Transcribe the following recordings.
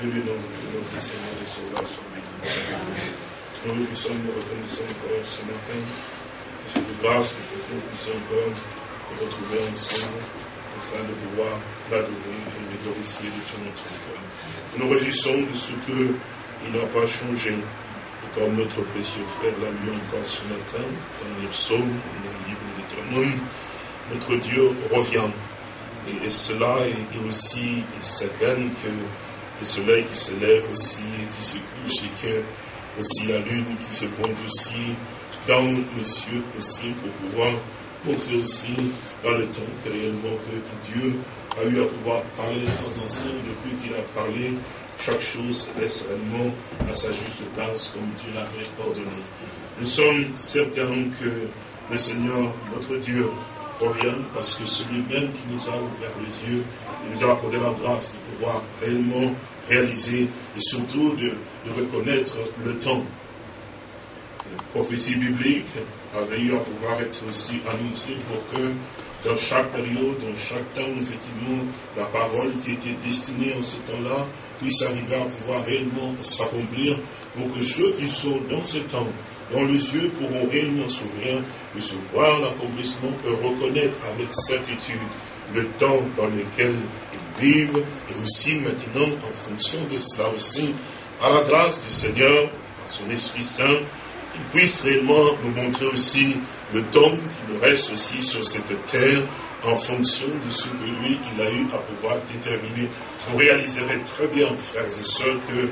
Que le nom de notre Seigneur et Sauveur soit béni. Nous nous sommes reconnaissants encore ce matin. Cette grâce que nous puissions encore nous retrouver ensemble afin de pouvoir l'adorer et le glorifier de tout notre cœur. Nous nous réjouissons de ce qu'il n'a pas changé. Comme notre précieux frère l'a lu encore ce matin, dans les psaumes dans le livre de l'Éternel, notre Dieu revient. Et, cela est, aussi certain que le soleil qui se lève aussi qui se couche et aussi la lune qui se pointe aussi dans les cieux aussi pour pouvoir montrer aussi dans le temps que réellement que Dieu a eu à pouvoir parler de temps anciens depuis qu'il a parlé chaque chose reste réellement à sa juste place comme Dieu l'avait ordonné. Nous sommes certains que le Seigneur, notre Dieu, revient parce que celui-même qui nous a ouvert les yeux, il nous a accordé la grâce de pouvoir réellement réaliser et surtout de, reconnaître le temps. La prophétie biblique avait eu à pouvoir être aussi annoncée pour que dans chaque période, dans chaque temps, effectivement, la parole qui était destinée en ce temps-là puisse arriver à pouvoir réellement s'accomplir pour que ceux qui sont dans ce temps dont les yeux pourront réellement s'ouvrir, puissent voir l'accomplissement et reconnaître avec certitude le temps dans lequel ils vivent, et aussi maintenant, en fonction de cela aussi, par la grâce du Seigneur, par son Esprit Saint, il puisse réellement nous montrer aussi le temps qui nous reste aussi sur cette terre, en fonction de ce que lui, il a eu à pouvoir déterminer. Vous réaliserez très bien, frères et sœurs, que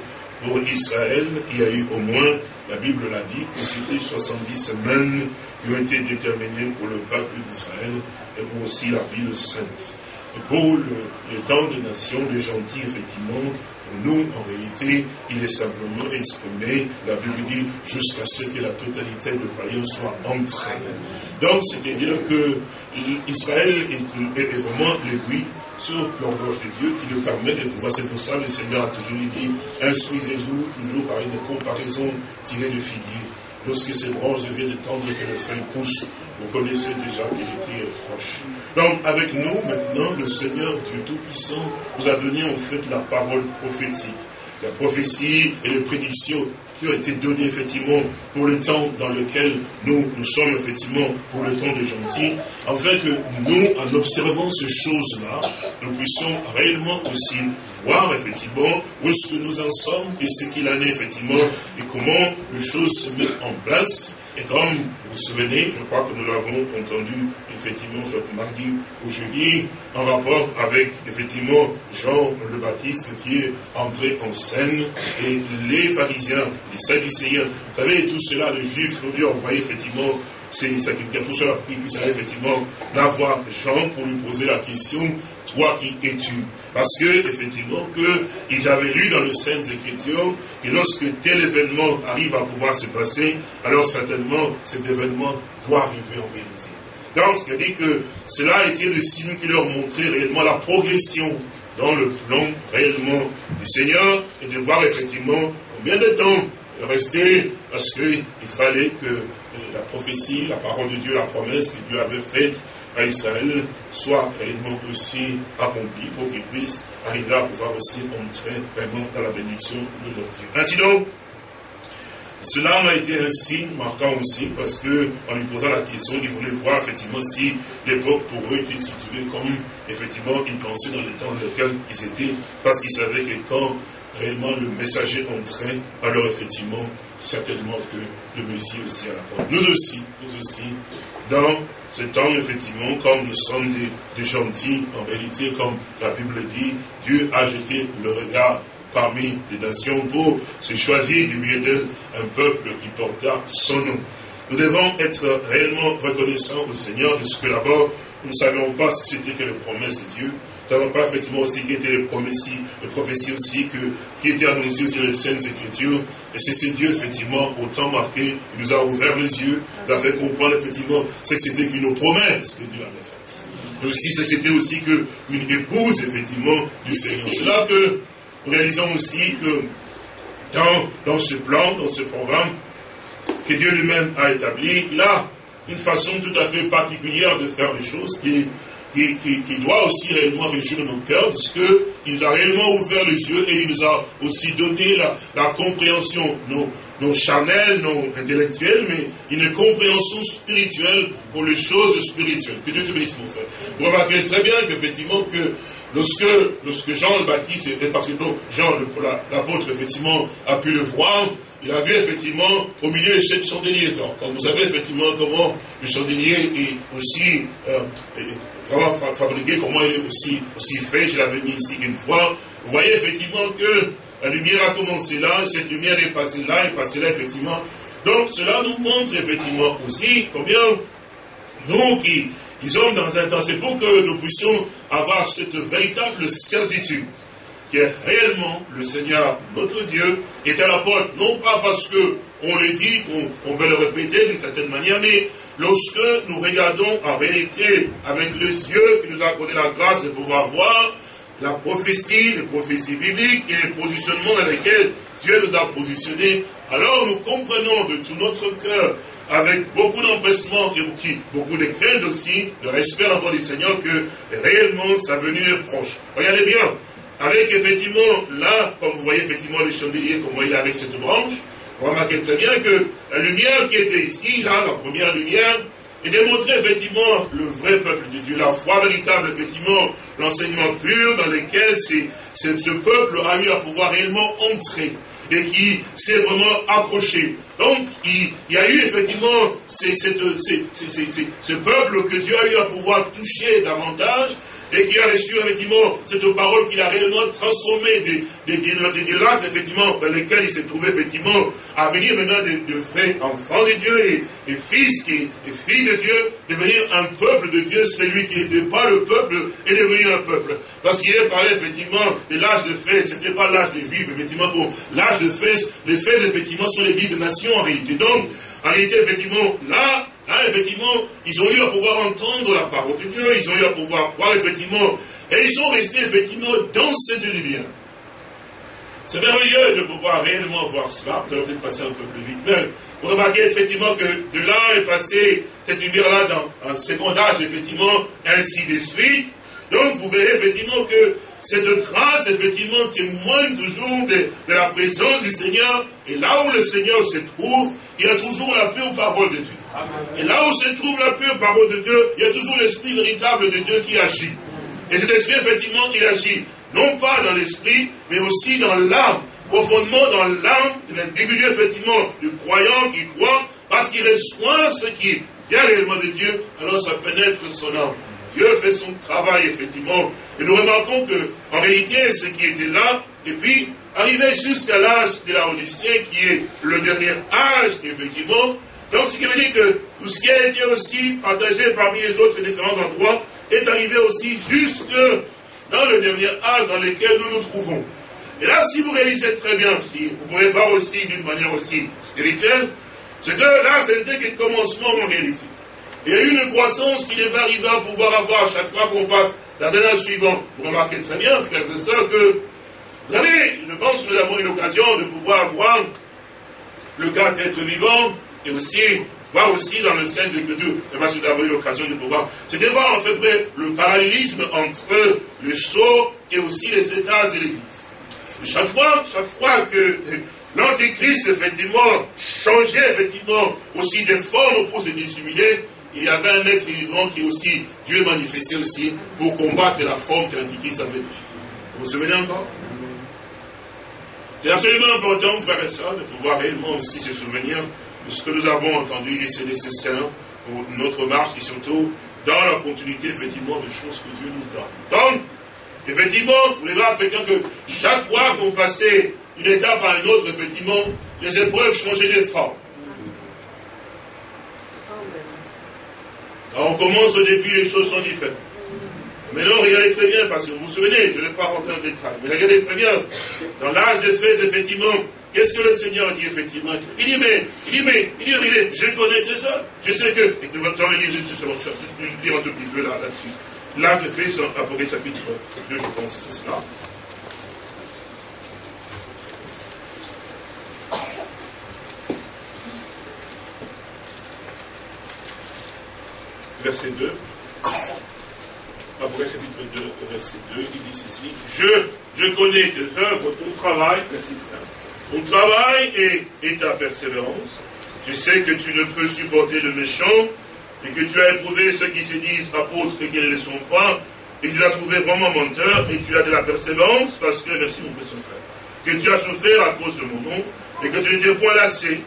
pour Israël, il y a eu au moins, la Bible l'a dit, que c'était 70 semaines qui ont été déterminées pour le peuple d'Israël et pour aussi la ville sainte. Et pour le, temps de nation, de gentils, effectivement, pour nous, en réalité, il est simplement exprimé, la Bible dit, jusqu'à ce que la totalité de païens soit entrée. Donc, c'est-à-dire que Israël est, vraiment l'aiguille sur l'horloge de Dieu qui nous permet de pouvoir. C'est pour ça que le Seigneur a toujours dit instruisez-vous toujours par une comparaison tirée de figuier. Lorsque ces branches deviennent tendres et que le feuille pousse, vous connaissez déjà qu'il était proche. Donc, avec nous, maintenant, le Seigneur Dieu Tout-Puissant vous a donné en fait la parole prophétique. La prophétie et les prédictions qui ont été données effectivement pour le temps dans lequel nous, nous sommes effectivement pour le temps des gentils, afin que nous, en observant ces choses-là, nous puissions réellement aussi voir effectivement où est-ce que nous en sommes et ce qu'il en est effectivement et comment les choses se mettent en place et comme vous vous souvenez, je crois que nous l'avons entendu effectivement ce mardi ou jeudi, en rapport avec effectivement Jean le Baptiste qui est entré en scène et les pharisiens, les sadducéens, vous savez, tout cela, les juifs, lui envoyé effectivement c'est ça qui tout cela qui puisse aller effectivement la voir Jean pour lui poser la question toi qui es-tu? Parce que, effectivement, que avaient lu dans le Saintes Écritures que lorsque tel événement arrive à pouvoir se passer, alors certainement cet événement doit arriver en vérité. Donc, ce qui dit que cela été le signe qui leur montrait réellement la progression dans le plan réellement du Seigneur et de voir effectivement combien de temps rester parce qu'il fallait que la prophétie, la parole de Dieu, la promesse que Dieu avait faite à Israël soit réellement aussi accompli pour qu'ils puissent arriver à pouvoir aussi entrer vraiment dans la bénédiction de leur Dieu. Ainsi donc, cela a été un signe marquant aussi parce que en lui posant la question, il voulait voir effectivement si l'époque pour eux était située comme effectivement ils pensaient dans le temps dans lequel ils étaient, parce qu'ils savaient que quand réellement le messager entrait, alors effectivement, certainement que le Messie aussi à la porte. Nous aussi, nous aussi, dans ce temps, effectivement, comme nous sommes des, gentils, en réalité, comme la Bible dit, Dieu a jeté le regard parmi les nations pour se choisir du milieu d'eux un peuple qui porta son nom. Nous devons être réellement reconnaissants au Seigneur de ce que d'abord, nous ne savions pas ce que c'était que les promesses de Dieu. Nous ne savions pas effectivement aussi qui étaient les prophéties, les prophéties aussi que, qui étaient annoncées sur les Saintes Écritures. Et c'est ce Dieu, effectivement, au temps marqué, il nous a ouvert les yeux, il a fait comprendre, effectivement, ce que c'était qu'une promesse que Dieu avait faite. Et aussi, ce que c'était aussi qu'une épouse, effectivement, du Seigneur. C'est là que nous réalisons aussi que dans, dans ce plan, dans ce programme que Dieu lui-même a établi, il a une façon tout à fait particulière de faire les choses qui est qui, qui, doit aussi réellement réjouir nos cœurs, parce qu'il nous a réellement ouvert les yeux et il nous a aussi donné la, la compréhension, nos, nos charnels, non intellectuels, mais une compréhension spirituelle pour les choses spirituelles. Que Dieu te bénisse, mon frère. Vous remarquez très bien qu'effectivement, que lorsque, lorsque Jean le Baptiste, et parce que Jean, l'apôtre, effectivement, a pu le voir, il a vu effectivement au milieu de cette chandelier. Comme vous savez effectivement comment le chandelier est aussi euh, vraiment fabriqué, comment il est aussi, aussi fait, je l'avais mis ici une fois. Vous voyez effectivement que la lumière a commencé là, cette lumière est passée là, est passée là, effectivement. Donc, cela nous montre effectivement aussi combien nous qui, sommes dans un temps, c'est pour que nous puissions avoir cette véritable certitude que réellement le Seigneur, notre Dieu, est à la porte, non pas parce que on le dit, qu'on veut le répéter d'une certaine manière, mais lorsque nous regardons en réalité avec les yeux qui nous a accordé la grâce de pouvoir voir, la prophétie, les prophéties bibliques et les positionnements dans lesquels Dieu nous a positionnés, alors nous comprenons de tout notre cœur, avec beaucoup d'empressement et beaucoup de crainte aussi, de respect encore du Seigneur, que réellement sa venue est proche. Regardez bien, avec effectivement, là, comme vous voyez effectivement le chandelier, comment il est avec cette branche, vous remarquez très bien que la lumière qui était ici, là, la première lumière, et démontrer effectivement le vrai peuple de Dieu, la foi véritable, effectivement, l'enseignement pur dans lequel ce peuple a eu à pouvoir réellement entrer et qui s'est vraiment approché. Donc, il, y a eu effectivement ce peuple que Dieu a eu à pouvoir toucher davantage et qui a reçu effectivement cette parole qu'il a réellement transformée des, des, des, effectivement, dans lesquels il s'est trouvé effectivement à venir maintenant de, vrais enfants de Dieu et, et fils et, filles de Dieu, devenir un peuple de Dieu, celui qui n'était pas le peuple est devenu un peuple. Parce qu'il est parlé effectivement de l'âge de fête, ce n'était pas l'âge de vivre, effectivement, pour l'âge de fête, les fêtes effectivement sont les vies de nations en réalité. Donc, en réalité, effectivement, là, Là, effectivement, ils ont eu à pouvoir entendre la parole de Dieu, ils ont eu à pouvoir voir, effectivement, et ils sont restés, effectivement, dans cette lumière. C'est merveilleux de pouvoir réellement voir cela. Nous allons peut-être passer un peu plus vite. Mais vous remarquez effectivement que de là est passée cette lumière-là dans un second âge, effectivement, ainsi de suite. Donc, vous verrez effectivement que cette trace, effectivement, témoigne toujours de, de, la présence du Seigneur. Et là où le Seigneur se trouve, il y a toujours la pure parole de Dieu. Et là où se trouve la pure parole de Dieu, il y a toujours l'esprit véritable de Dieu qui agit. Et cet esprit, effectivement, il agit non pas dans l'esprit, mais aussi dans l'âme, profondément dans l'âme de l'individu, effectivement, du croyant qui croit, parce qu'il reçoit ce qui vient réellement de Dieu, alors ça pénètre son âme. Dieu fait son travail, effectivement. Et nous remarquons que, en réalité, ce qui était là, et puis, arrivé jusqu'à l'âge de la Odyssée, qui est le dernier âge, effectivement, donc, ce qui veut dire que tout ce qui a été aussi partagé parmi les autres différents endroits est arrivé aussi jusque dans le dernier âge dans lequel nous nous trouvons. Et là, si vous réalisez très bien, si vous pouvez voir aussi d'une manière aussi spirituelle, c'est que là, c'était que le commencement en réalité. Il y a eu une croissance qui devait arriver à pouvoir avoir à chaque fois qu'on passe la dernière suivante. Vous remarquez très bien, frères et sœurs, que vous savez, je pense que nous avons eu l'occasion de pouvoir voir le quatre êtres vivants, et aussi voir aussi dans le sein de que Dieu, vous avez eu l'occasion de pouvoir, c'est de voir en fait le parallélisme entre le sceau et aussi les étages de l'Église. Chaque fois, chaque fois que l'Antéchrist, effectivement, changeait, effectivement, aussi de forme pour se dissimuler, il y avait un être vivant qui aussi, Dieu manifestait aussi pour combattre la forme que l'Antéchrist avait. Vous vous souvenez encore? C'est absolument important, frères et sœurs, de pouvoir réellement aussi se souvenir ce que nous avons entendu et c'est nécessaire pour notre marche et surtout dans la continuité, effectivement, des choses que Dieu nous donne. Donc, effectivement, vous les voir, que chaque fois qu'on passait une étape à une autre, effectivement, les épreuves changeaient de forme. Quand on commence au début, les choses sont différentes. Mais non, regardez très bien, parce que vous vous souvenez, je ne vais pas rentrer en détail, mais regardez très bien, dans l'âge des faits, effectivement, Qu'est-ce que le Seigneur dit effectivement Il dit, mais, il dit, mais, il dit, je connais tes œuvres. Je sais que, j'en vais lire justement ça, je vais lire un tout petit peu là, là-dessus. Là, je fais sur Apocalypse chapitre 2, je pense, c'est cela. Verset 2. Apocalypse chapitre 2, verset 2, il dit ceci, je, connais tes œuvres, ton travail, ton travail et, ta persévérance. Je sais que tu ne peux supporter le méchant, et que tu as éprouvé ceux qui se disent apôtres et qui ne le sont pas, et tu as trouvé vraiment menteur, et tu as de la persévérance, parce que, merci mon frère, que tu as souffert à cause de mon nom, et que tu n'étais point lassé.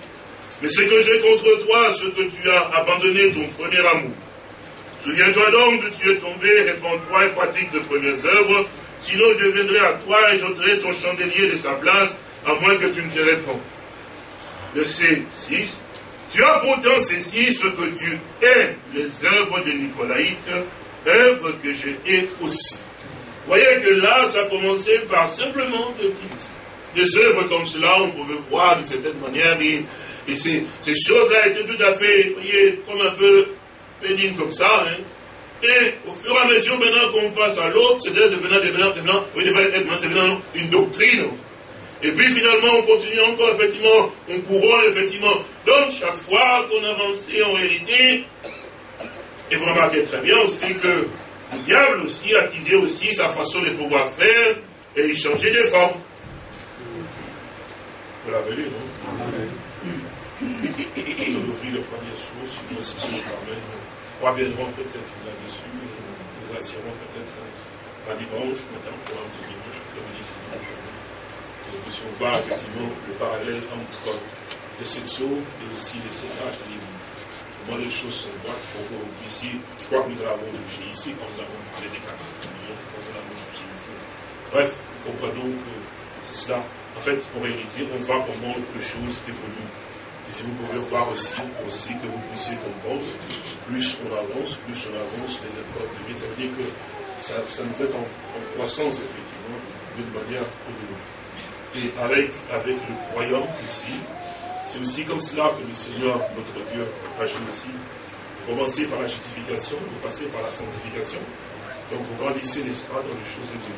Mais ce que j'ai contre toi, ce que tu as abandonné ton premier amour. Souviens-toi donc de tu es tombé, réponds-toi et pratique de premières œuvres, sinon je viendrai à toi et j'ôterai ton chandelier de sa place, à moins que tu ne te réponds. Verset 6. Tu as pourtant ceci, ce que tu es, les œuvres de Nicolaïte, œuvres que j'ai hais aussi. Voyez que là, ça a commencé par simplement des. Des œuvres comme cela, on pouvait voir d'une certaine manière, et, ces, choses-là étaient tout à fait, voyez, comme un peu pénibles comme ça. Hein. Et au fur et à mesure, maintenant qu'on passe à l'autre, c'était devenant, devenant, devenant, oui, devenant une doctrine. Et puis finalement, on continue encore, effectivement, on couronne, effectivement. Donc, chaque fois qu'on avançait en réalité, et vous remarquez très bien aussi que le diable aussi attisait aussi sa façon de pouvoir faire et il changeait de forme. Vous l'avez lu, non? On ouvrit le premier source, sinon si permet, nous reviendrons peut-être là-dessus et nous assurons peut-être un dimanche, maintenant pour un petit dimanche, comme dit nous puissions voir effectivement le parallèle entre les sexos et aussi les sénages de l'Église. Comment les choses sont droites pour que vous puissiez, je crois que nous l'avons touché ici quand nous avons parlé des quatre je crois que nous l'avons touché ici. Bref, nous comprenons que c'est cela. En fait, en réalité, on voit comment les choses évoluent. Et si vous pouvez voir aussi, aussi que vous puissiez comprendre, plus on avance, plus on avance les épreuves de vie, ça veut dire que ça, ça nous fait en, croissance, effectivement, d'une manière ou d'une. Et avec, avec le croyant ici, c'est aussi comme cela que le Seigneur, notre Dieu, agit aussi. Vous commencez par la justification, vous passez par la sanctification. Donc vous grandissez, n'est-ce pas, dans les choses de Dieu.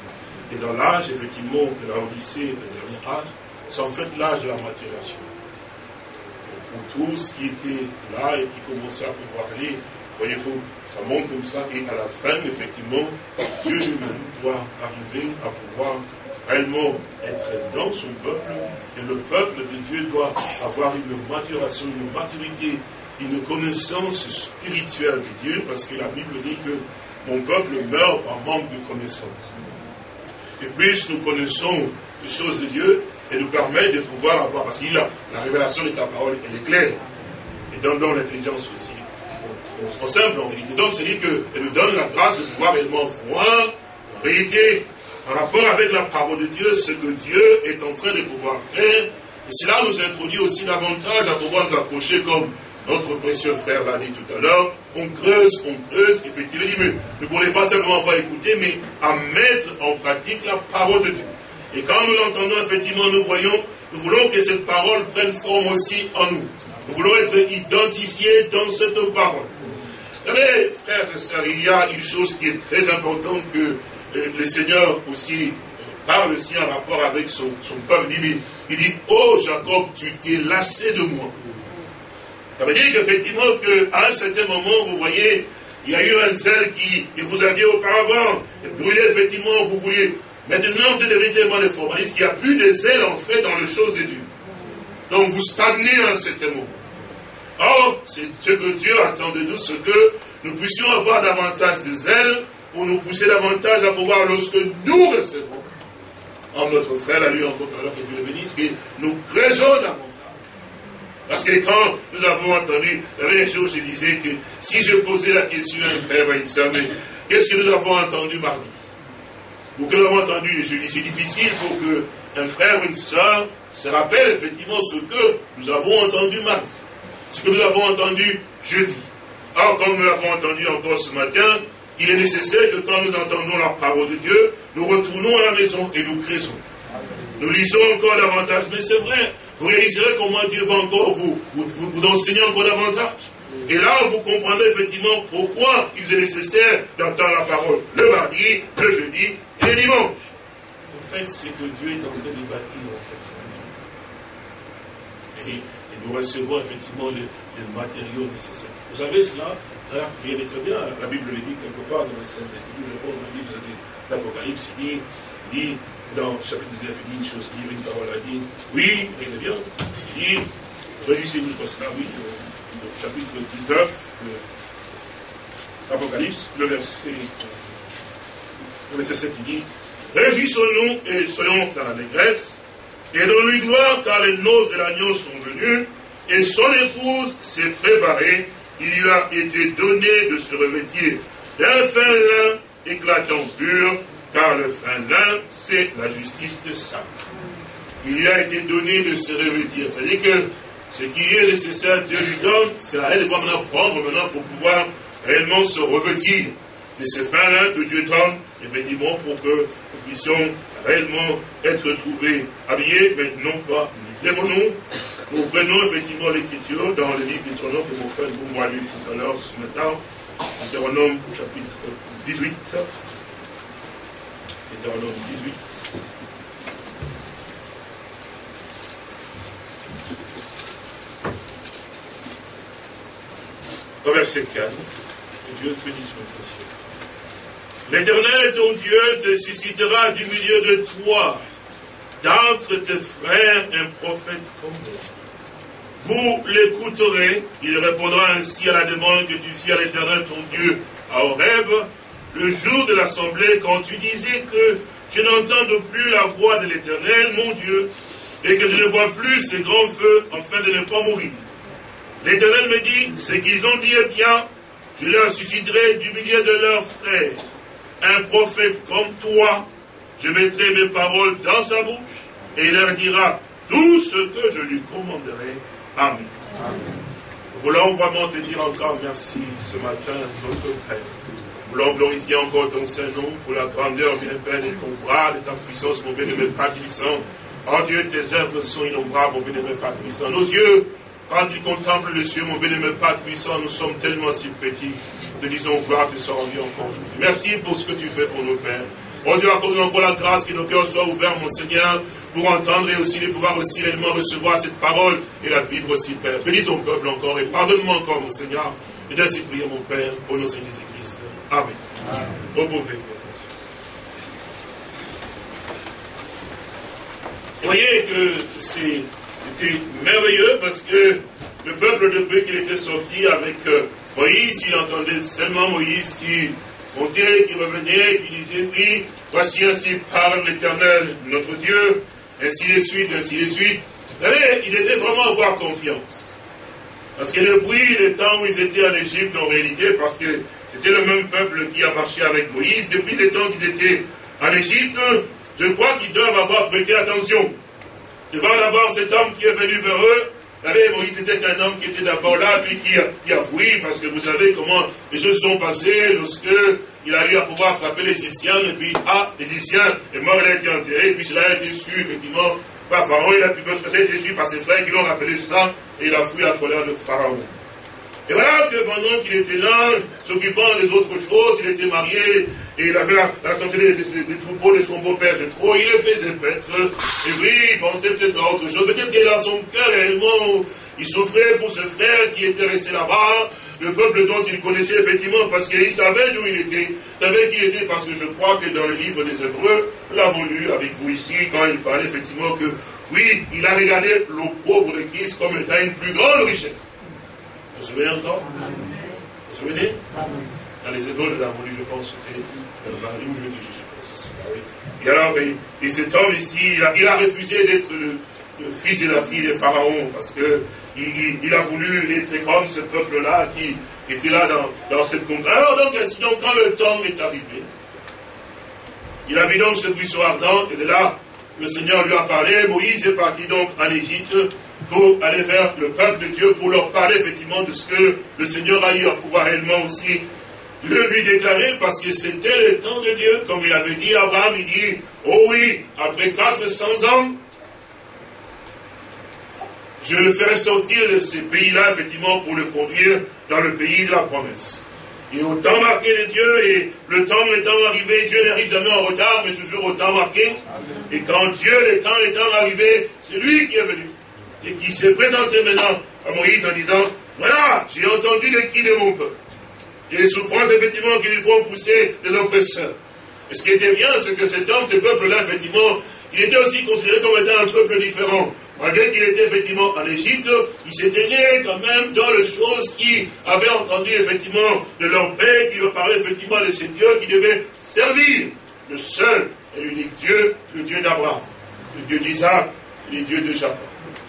Et dans l'âge, effectivement, de la Odyssée, le dernier âge, c'est en fait l'âge de la maturation. Pour tout ce qui était là et qui commençait à pouvoir aller, voyez-vous, ça montre comme ça. Et à la fin, effectivement, Dieu lui-même doit arriver à pouvoir réellement être dans son peuple, et le peuple de Dieu doit avoir une maturation, une maturité, une connaissance spirituelle de Dieu, parce que la Bible dit que mon peuple meurt par manque de connaissance. Et plus nous connaissons les choses de Dieu, et nous permet de pouvoir avoir, parce qu'il a la révélation de ta parole, elle est claire, et donne donc l'intelligence aussi. En simple, en réalité. Donc, c'est-à-dire qu'elle nous donne la grâce de pouvoir réellement voir, en réalité, en rapport avec la parole de Dieu, ce que Dieu est en train de pouvoir faire. Et cela nous introduit aussi davantage à pouvoir nous approcher comme notre précieux frère l'a dit tout à l'heure. On creuse, on creuse, effectivement, il dit, mais ne voulez pas simplement avoir écouter, mais à mettre en pratique la parole de Dieu. Et quand nous l'entendons, effectivement, nous voyons, nous voulons que cette parole prenne forme aussi en nous. Nous voulons être identifiés dans cette parole. Mais, frères et sœurs, il y a une chose qui est très importante que le Seigneur aussi parle aussi en rapport avec son, peuple. Il dit, il oh Jacob, tu t'es lassé de moi. Ça veut dire qu'effectivement, qu'à un certain moment, vous voyez, il y a eu un zèle qui, que vous aviez auparavant, et brûlé, effectivement, vous vouliez. Maintenant, vous devenez tellement des formalistes qu'il n'y a plus de zèle, en fait, dans les choses de Dieu. Donc, vous stagnez à un certain moment. Or, c'est ce que Dieu attend de nous, ce que nous puissions avoir davantage de zèle pour nous pousser davantage à pouvoir, lorsque nous recevons, en notre frère, à lui encore, alors que Dieu le bénisse, que nous creusons davantage. Parce que quand nous avons entendu, un jour, je disais que si je posais la question à un frère, à une soeur, mais qu'est-ce que nous avons entendu mardi? Ou que nous avons entendu, je dis, c'est difficile pour que un frère ou une soeur se rappelle effectivement ce que nous avons entendu mardi. Ce que nous avons entendu jeudi. Alors, comme nous l'avons entendu encore ce matin, il est nécessaire que quand nous entendons la parole de Dieu, nous retournons à la maison et nous créons. Nous lisons encore davantage. Mais c'est vrai, vous réaliserez comment Dieu va encore vous, vous, enseigner encore davantage. Et là, vous comprendrez effectivement pourquoi il est nécessaire d'entendre la parole le mardi, le jeudi et le dimanche. En fait, c'est que Dieu est en train de bâtir, en fait. Et, nous recevons effectivement les matériaux nécessaires. Vous savez cela Alors, rien n'est très bien, la Bible le dit quelque part dans le Saint je pense dans le livre de l'Apocalypse, il dit, il dit, dans le chapitre 19, il dit une chose, il dit une parole, il dit, oui, n'est bien, il dit, réjouissez-vous, je pense là, oui, le chapitre 19, l'Apocalypse, le verset, le verset 7, il dit, réjouissons-nous et soyons dans la négresse, et donnons-lui gloire, car les noces de l'agneau sont venues, et son épouse s'est préparée, il lui a été donné de se revêtir d'un fin lin éclatant pur, car le fin lin, c'est la justice de ça. Il lui a été donné de se revêtir. C'est-à-dire que ce qui est nécessaire, Dieu lui donne, c'est à elle de maintenant prendre maintenant pour pouvoir réellement se revêtir de ce fin lin que Dieu donne, effectivement, pour que nous puissions réellement être trouvés habillés, mais non pas. Lèvons-nous nous prenons effectivement l'écriture dans le livre Deutéronome que mon frère m'a lu tout à l'heure ce matin. Deutéronome chapitre 18. Deutéronome 18. Au verset 4. Que Dieu te bénisse, mon précieux. L'Éternel, ton Dieu, te suscitera du milieu de toi, d'entre tes frères, un prophète comme moi vous l'écouterez, il répondra ainsi à la demande que tu fis à l'Éternel ton Dieu à Horeb, le jour de l'assemblée, quand tu disais que je n'entends plus la voix de l'Éternel, mon Dieu, et que je ne vois plus ces grands feux, afin de ne pas mourir. L'Éternel me dit, ce qu'ils ont dit est bien, je leur susciterai du milieu de leurs frères. Un prophète comme toi, je mettrai mes paroles dans sa bouche, et il leur dira tout ce que je lui commanderai Amen. Nous voulons vraiment te dire encore merci ce matin, notre Père. Nous voulons glorifier encore ton Saint-Nom pour la grandeur, bien Père, de ton bras, de ta puissance, mon bien-aimé Père Oh Dieu, tes œuvres sont innombrables, mon bien-aimé Père Nos yeux, quand ils contemplent le ciel, mon bien-aimé Père nous sommes tellement si petits. Nous te disons gloire te soit rendue encore aujourd'hui. Merci pour ce que tu fais pour nos pères. Oh Dieu, accorde encore la grâce que nos cœurs soient ouverts, mon Seigneur, pour entendre et aussi de pouvoir aussi réellement recevoir cette parole et la vivre aussi, Père. Bénis ton peuple encore et pardonne-moi encore, mon Seigneur. Et ainsi prier, mon Père, au nom de Jésus-Christ. Amen. Amen. Vous voyez que c'était merveilleux parce que le peuple, depuis qu'il était sorti avec euh, Moïse, il entendait seulement Moïse qui montait, qui revenait, qui disait, oui, voici ainsi parle l'Éternel, notre Dieu, ainsi de suite, ainsi de suite. Vous savez, il était vraiment avoir confiance. Parce que depuis le temps où ils étaient en Égypte, en réalité, parce que c'était le même peuple qui a marché avec Moïse, depuis le temps qu'ils étaient en Égypte, je crois qu'ils doivent avoir prêté attention. Devant d'abord cet homme qui est venu vers eux, vous savez, Moïse était un homme qui était d'abord là, puis qui a, qui fui, parce que vous savez comment les choses sont passées lorsque il a eu à pouvoir frapper les Égyptiens, et puis, ah, l'Égyptien est mort, il a été enterré, puis cela a été su, effectivement, par Pharaon, il a pu ça a été par ses frères qui l'ont rappelé cela, et il a fui la colère de Pharaon. Et voilà que pendant qu'il était là, s'occupant des autres choses, il était marié, et il avait la, la des, troupeaux de son beau-père trop, il le faisait paître, et oui, il pensait peut-être à autre chose, peut-être qu'il a son cœur réellement, il souffrait pour ce frère qui était resté là-bas, le peuple dont il connaissait effectivement, parce qu'il savait d'où il était, savait qui il était, parce que je crois que dans le livre des Hébreux, nous l'avons lu avec vous ici, quand il parlait effectivement que, oui, il a regardé l'opprobre de Christ comme étant une plus grande richesse. Vous vous souvenez encore Vous vous souvenez Dans les Hébreux, nous avons lu, je pense, c'était dans le mari ou jeudi, je suppose. Ah oui. Et alors, et, cet homme ici, il a, refusé d'être le, fils de la fille de Pharaon, parce que il, a voulu être comme ce peuple-là qui était là dans, cette contrainte. Alors donc, donc, quand le temps est arrivé, il a vu donc ce buisson ardent, et de là, le Seigneur lui a parlé. Moïse est parti donc en Égypte pour aller vers le peuple de Dieu, pour leur parler effectivement de ce que le Seigneur a eu à pouvoir réellement aussi le lui déclarer, parce que c'était le temps de Dieu, comme il avait dit à Abraham, il dit, oh oui, après 400 ans, je le ferai sortir de ces pays-là, effectivement, pour le conduire dans le pays de la promesse. Et au temps marqué de Dieu, et le temps étant arrivé, Dieu n'arrive jamais en retard, mais toujours au temps marqué. Et quand Dieu, le temps étant arrivé, c'est lui qui est venu. Et qui s'est présenté maintenant à Moïse en disant, voilà, j'ai entendu les cris de mon peuple. et les souffrances, effectivement, qui lui font pousser des oppresseurs. Et ce qui était bien, c'est que cet homme, ce peuple-là, effectivement, il était aussi considéré comme étant un peuple différent. Malgré qu'il était effectivement en Égypte, il s'éteignait quand même dans les choses qui avaient entendu effectivement de leur père, qui leur parlait effectivement de ce Dieu qui devait servir le seul et l'unique Dieu, le Dieu d'Abraham, le Dieu d'Isaac, le Dieu de Jacob.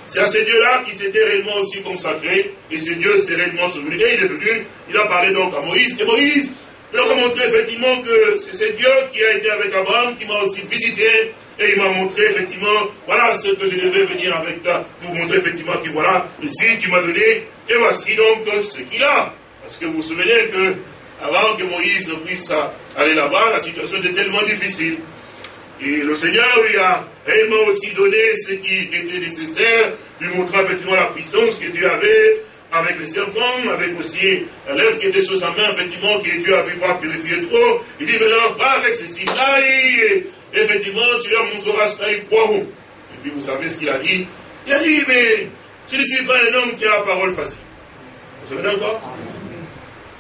C'est à ce Dieu-là qui s'était réellement aussi consacré, et ce Dieu s'est réellement souvenu. Et il est venu, il a parlé donc à Moïse, et Moïse leur a montré effectivement que c'est ce Dieu qui a été avec Abraham, qui m'a aussi visité, et il m'a montré effectivement, voilà ce que je devais venir avec toi, vous montrer effectivement que voilà le signe qu'il m'a donné, et voici donc ce qu'il a. Parce que vous vous souvenez que avant que Moïse ne puisse aller là-bas, la situation était tellement difficile. Et le Seigneur lui a réellement aussi donné ce qui était nécessaire, lui montrant effectivement la puissance que Dieu avait avec les serpents, avec aussi l'œuvre qui était sur sa main, effectivement, qui Dieu avait pas purifié trop. Il dit, maintenant, va avec signes-là, et effectivement, tu leur montreras ce qu'ils croiront. Et puis, vous savez ce qu'il a dit Il a dit, mais je ne suis pas un homme qui a la parole facile. Vous savez encore?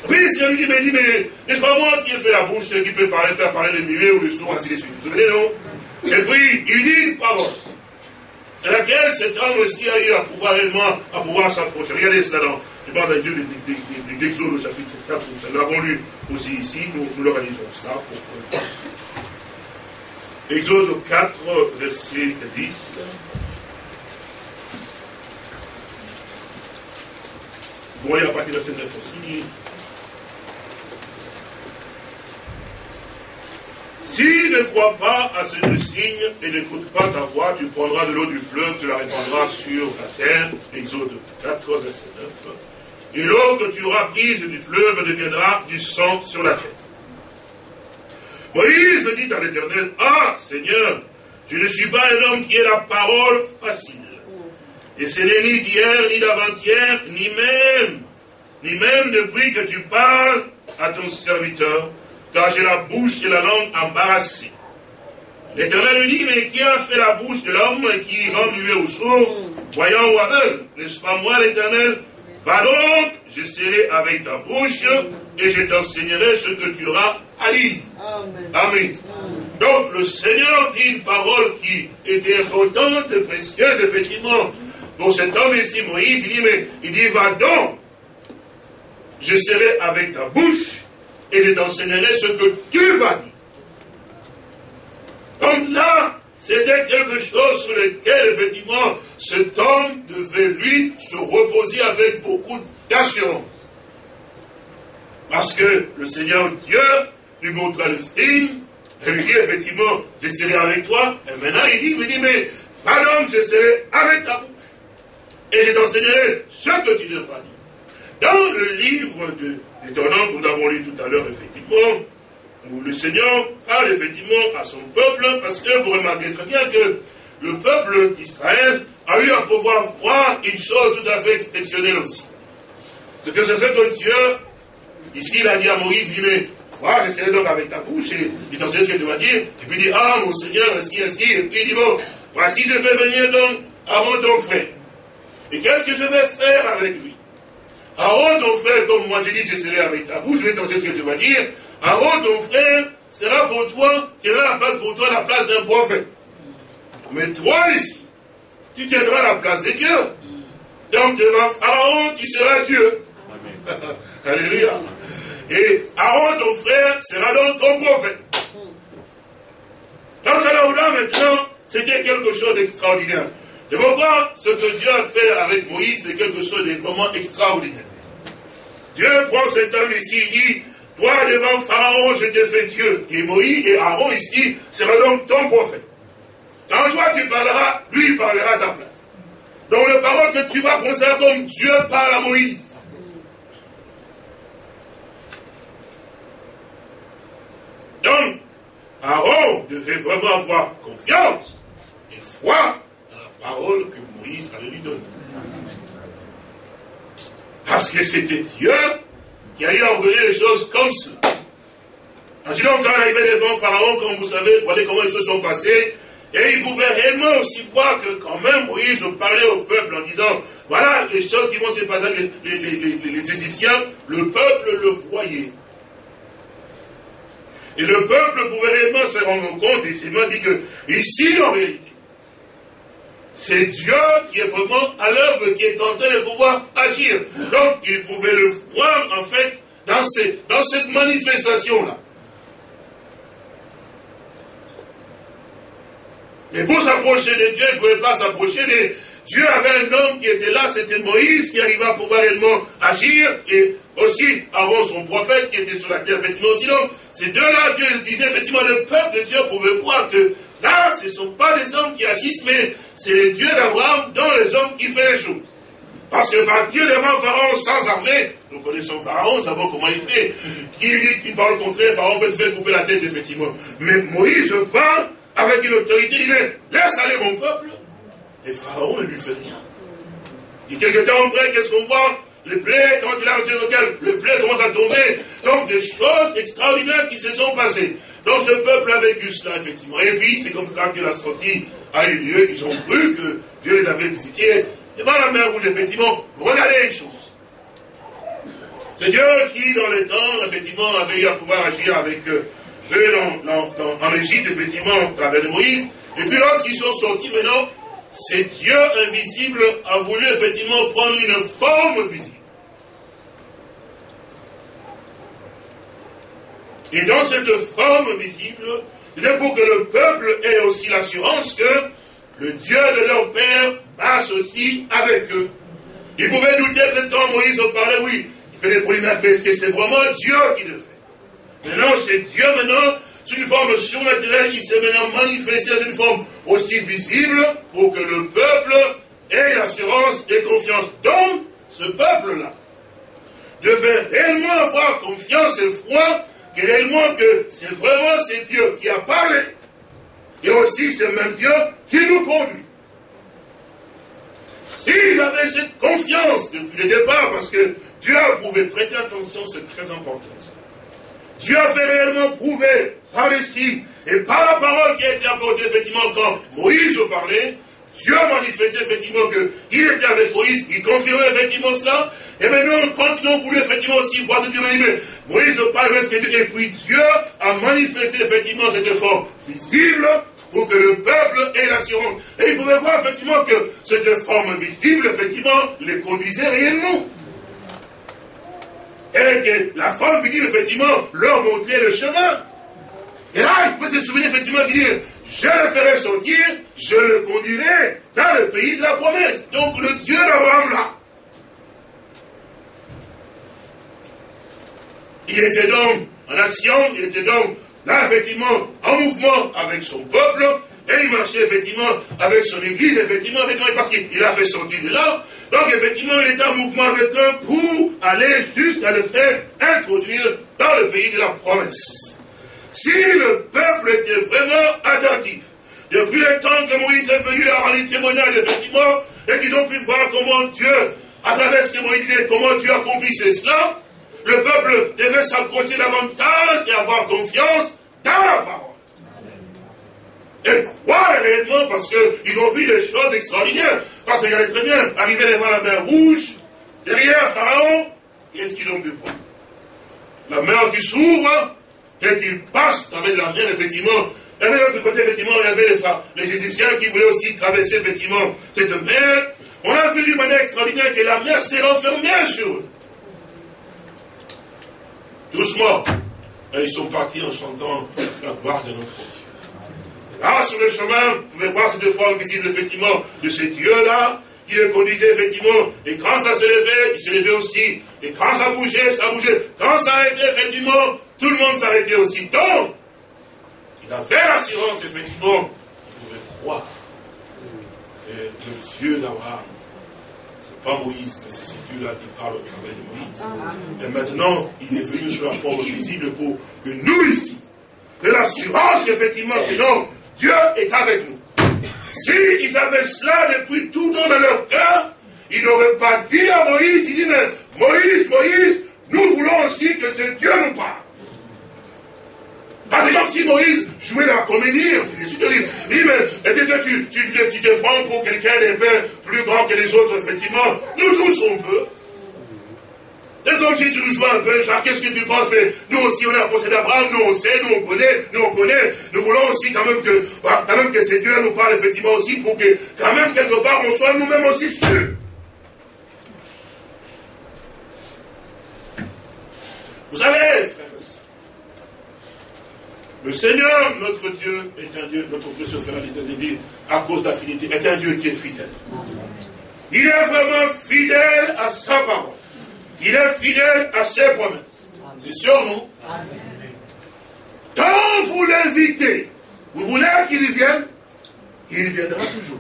Oui, le Seigneur lui dit, mais, mais n'est-ce pas moi qui ai fait la bouche, qui peut parler, faire parler les muets ou les sourds, ainsi de suite. Vous vous souvenez, non? Et puis, il dit une parole, à laquelle cet homme aussi a eu à pouvoir réellement, à s'approcher. Regardez cela dans, je parle dans l'Exode au chapitre 4, nous l'avons lu aussi ici, nous, nous l'organisons ça pour Exode 4, verset 10. Bon, il y a partir de cette aussi. Si ne crois pas à ce deux signes et n'écoute pas ta voix, tu prendras de l'eau du fleuve, tu la répandras sur la terre. Exode 4, verset 9. Et l'eau que tu auras prise du fleuve deviendra du sang sur la terre. Moïse dit à l'Éternel, Ah Seigneur, je ne suis pas un homme qui ait la parole facile. Et ce n'est ni d'hier, ni d'avant-hier, ni même, ni même depuis que tu parles à ton serviteur, car j'ai la bouche et la langue embarrassées. L'Éternel dit, mais qui a fait la bouche de l'homme qui rend muet au sourd, voyant ou aveugle N'est-ce pas moi l'Éternel? Va donc, je serai avec ta bouche et je t'enseignerai ce que tu auras à dire. Amen. Donc le Seigneur dit une parole qui était importante et précieuse, effectivement, pour cet homme ici, Moïse, il dit, mais il dit, va donc, je serai avec ta bouche et je t'enseignerai ce que tu vas dire. Donc là, c'était quelque chose sur lequel, effectivement, cet homme devait, lui, se reposer avec beaucoup d'assurance. Parce que le Seigneur Dieu lui montra le signe, et lui dit, effectivement, je serai avec toi. Et maintenant, il dit, il dit, mais, pardon, je serai avec ta bouche. Et je t'enseignerai ce que tu devras dire. Dans le livre de l'étonnant que nous avons lu tout à l'heure, effectivement, où le Seigneur parle effectivement à son peuple, parce que vous remarquez très bien que le peuple d'Israël a eu à pouvoir voir une chose tout à fait exceptionnelle aussi. C'est que c'est ce que Dieu, ici, il a dit à Moïse, il dit, voilà, je serai donc avec ta bouche, et il t'enseigne ce que tu vas dire, et puis il dit, ah, mon Seigneur, ainsi, ainsi, et puis il dit, bon, voici, je vais venir donc avant ton frère. Et qu'est-ce que je vais faire avec lui? Aaron, ton frère, comme moi j'ai dit, je serai avec ta bouche, je vais t'enseigner ce que tu vas dire. Aaron, ton frère, sera pour toi, tiendra la place pour toi, la place d'un prophète. Mais toi ici, tu tiendras la place de Dieu. Donc devant Pharaon, tu seras Dieu. Alléluia. Et Aaron, ton frère, sera donc ton prophète. Donc alors là, maintenant, c'était quelque chose d'extraordinaire. C'est pourquoi ce que Dieu a fait avec Moïse, c'est quelque chose de vraiment extraordinaire. Dieu prend cet homme ici, il dit, toi devant Pharaon, je t'ai fait Dieu. Et Moïse et Aaron ici sera donc ton prophète. Quand toi tu parleras, lui parlera à ta place. Donc le parole que tu vas considérer comme Dieu parle à Moïse. Donc, Aaron devait vraiment avoir confiance et foi parole que Moïse allait lui donner. Parce que c'était Dieu qui a eu à ordonner les choses comme ça. Sinon, quand il arrivait devant Pharaon, comme vous savez, voyez comment ils se sont passés, et il pouvait réellement aussi voir que quand même Moïse parlait au peuple en disant, Voilà les choses qui vont se passer avec les, les, Égyptiens. Le peuple le voyait. Et le peuple pouvait réellement se rendre compte, et c'est dit que ici, en réalité, c'est Dieu qui est vraiment à l'œuvre, qui est en train de pouvoir agir. Donc, il pouvait le voir, en fait, dans, cette manifestation-là. Mais pour s'approcher de Dieu, il ne pouvait pas s'approcher de... Dieu avait un homme qui était là, c'était Moïse, qui arriva à pouvoir réellement agir, et aussi avant son prophète qui était sur la terre, effectivement. Sinon, ces deux-là, Dieu disait, effectivement, le peuple de Dieu pouvait voir que là, ce ne sont pas les hommes qui agissent, mais c'est le Dieu d'Abraham dans les hommes qui fait les choses. Parce que par Dieu devant Pharaon sans armée, nous connaissons Pharaon, nous savons comment il fait. Qui lui dit qu'il parle contre Pharaon peut te faire couper la tête, effectivement. Mais Moïse va avec une autorité, il dit, laisse aller mon peuple. Et Pharaon ne lui fait rien. Et quelque temps après, qu'est-ce qu'on voit? Le plaies, quand il a retiré le le plaie commence à tomber. Donc des choses extraordinaires qui se sont passées. Donc ce peuple a vécu cela, effectivement. Et puis, c'est comme ça que la sortie a eu lieu. Ils ont cru que Dieu les avait visités. Et dans la mer rouge, effectivement, regardez une chose. C'est Dieu qui, dans le temps, effectivement, avait eu à pouvoir agir avec eux en Égypte, effectivement, à travers de Moïse. Et puis lorsqu'ils sont sortis maintenant, c'est Dieu invisible a voulu effectivement prendre une forme visible. Et dans cette forme visible, il faut que le peuple ait aussi l'assurance que le Dieu de leur père marche aussi avec eux. Ils pouvaient douter que quand Moïse parlait, oui, il fait des polémiques, mais est-ce que c'est vraiment Dieu qui le fait? Maintenant, c'est Dieu maintenant, sous une forme surnaturelle, il s'est maintenant manifesté sous une forme aussi visible pour que le peuple ait l'assurance et confiance. Donc, ce peuple-là devait réellement avoir confiance et foi que que c'est vraiment c'est Dieu qui a parlé. Et aussi c'est même Dieu qui nous conduit. S'ils avaient cette confiance depuis le départ, parce que Dieu a prouvé, prêter attention, c'est très important ça. Dieu a fait réellement prouver par les et par la parole qui a été apportée effectivement quand Moïse parlait, Dieu a manifesté effectivement qu'il était avec Moïse, il confirmait effectivement cela, et maintenant quand ils ont voulu effectivement aussi voir ce Dieu, mais Moïse parle et puis Dieu a manifesté effectivement cette forme visible pour que le peuple ait l'assurance. Et il pouvait voir effectivement que cette forme visible, effectivement, les conduisait réellement et que la forme visible, effectivement, leur montrait le chemin. Et là, il peut se souvenir, effectivement, de dire, je le ferai sortir, je le conduirai dans le pays de la promesse. Donc, le Dieu d'Abraham, là. Il était donc en action, il était donc là, effectivement, en mouvement avec son peuple, et il marchait effectivement avec son église, effectivement, effectivement parce qu'il a fait sortir de là. Donc effectivement, il était en mouvement avec eux pour aller jusqu'à le faire introduire dans le pays de la promesse. Si le peuple était vraiment attentif, depuis le temps que Moïse est venu à les témoignages, effectivement, et qu'ils ont pu voir comment Dieu, à travers ce que Moïse disait, comment Dieu accomplissait cela, le peuple devait s'accrocher davantage et avoir confiance dans la parole. Et croire réellement parce qu'ils ont vu des choses extraordinaires. Parce qu'ils allaient très bien arriver devant la mer rouge, derrière Pharaon, qu'est-ce qu'ils ont pu voir La mer qui s'ouvre, et qu'ils passent avec la mer, effectivement. Et de l'autre côté, effectivement, il y avait les, les Égyptiens qui voulaient aussi traverser, effectivement, cette mer. On a vu d'une manière extraordinaire que la mer s'est renfermée sur eux. Et ils sont partis en chantant la gloire de notre Dieu. Là, sur le chemin, vous pouvez voir cette forme visible, effectivement, de ce Dieu-là, qui le conduisait, effectivement. Et quand ça se levait, il se levait aussi. Et quand ça bougeait, ça bougeait. Quand ça arrêtait, effectivement, tout le monde s'arrêtait aussi. Donc, il avait l'assurance, effectivement, il pouvait croire que le Dieu d'Abraham, pas Moïse, mais c'est ce Dieu-là qui parle au travers de Moïse. Et maintenant, il est venu sur la forme visible pour que nous ici, de l'assurance, effectivement, que non, Dieu est avec nous. S'ils avaient cela depuis tout dans leur cœur, ils n'auraient pas dit à Moïse, ils disent, Moïse, Moïse, nous voulons aussi que ce Dieu nous parle. Parce C'est comme si Moïse jouait la comédie. Il dit, mais tu, tu, tu, te prends pour quelqu'un d'un peu plus grand que les autres, effectivement. Nous tous, on peut. Et donc, si tu nous joues un peu, genre, qu'est-ce que tu penses? Mais nous aussi, on est un procès d'Abraham, nous on sait, nous on connaît, nous on connaît. Nous voulons aussi quand même que, bah, quand même que ces dieux nous parlent effectivement aussi pour que, quand même, quelque part, on soit nous-mêmes aussi sûrs. Vous savez, sœurs, le Seigneur, notre Dieu, est un Dieu, notre Dieu, frère dit, à cause d'affinité, est un Dieu qui est fidèle. Il est vraiment fidèle à sa parole. Il est fidèle à ses promesses. C'est sûr, non Quand vous l'invitez, vous voulez qu'il vienne, il viendra toujours.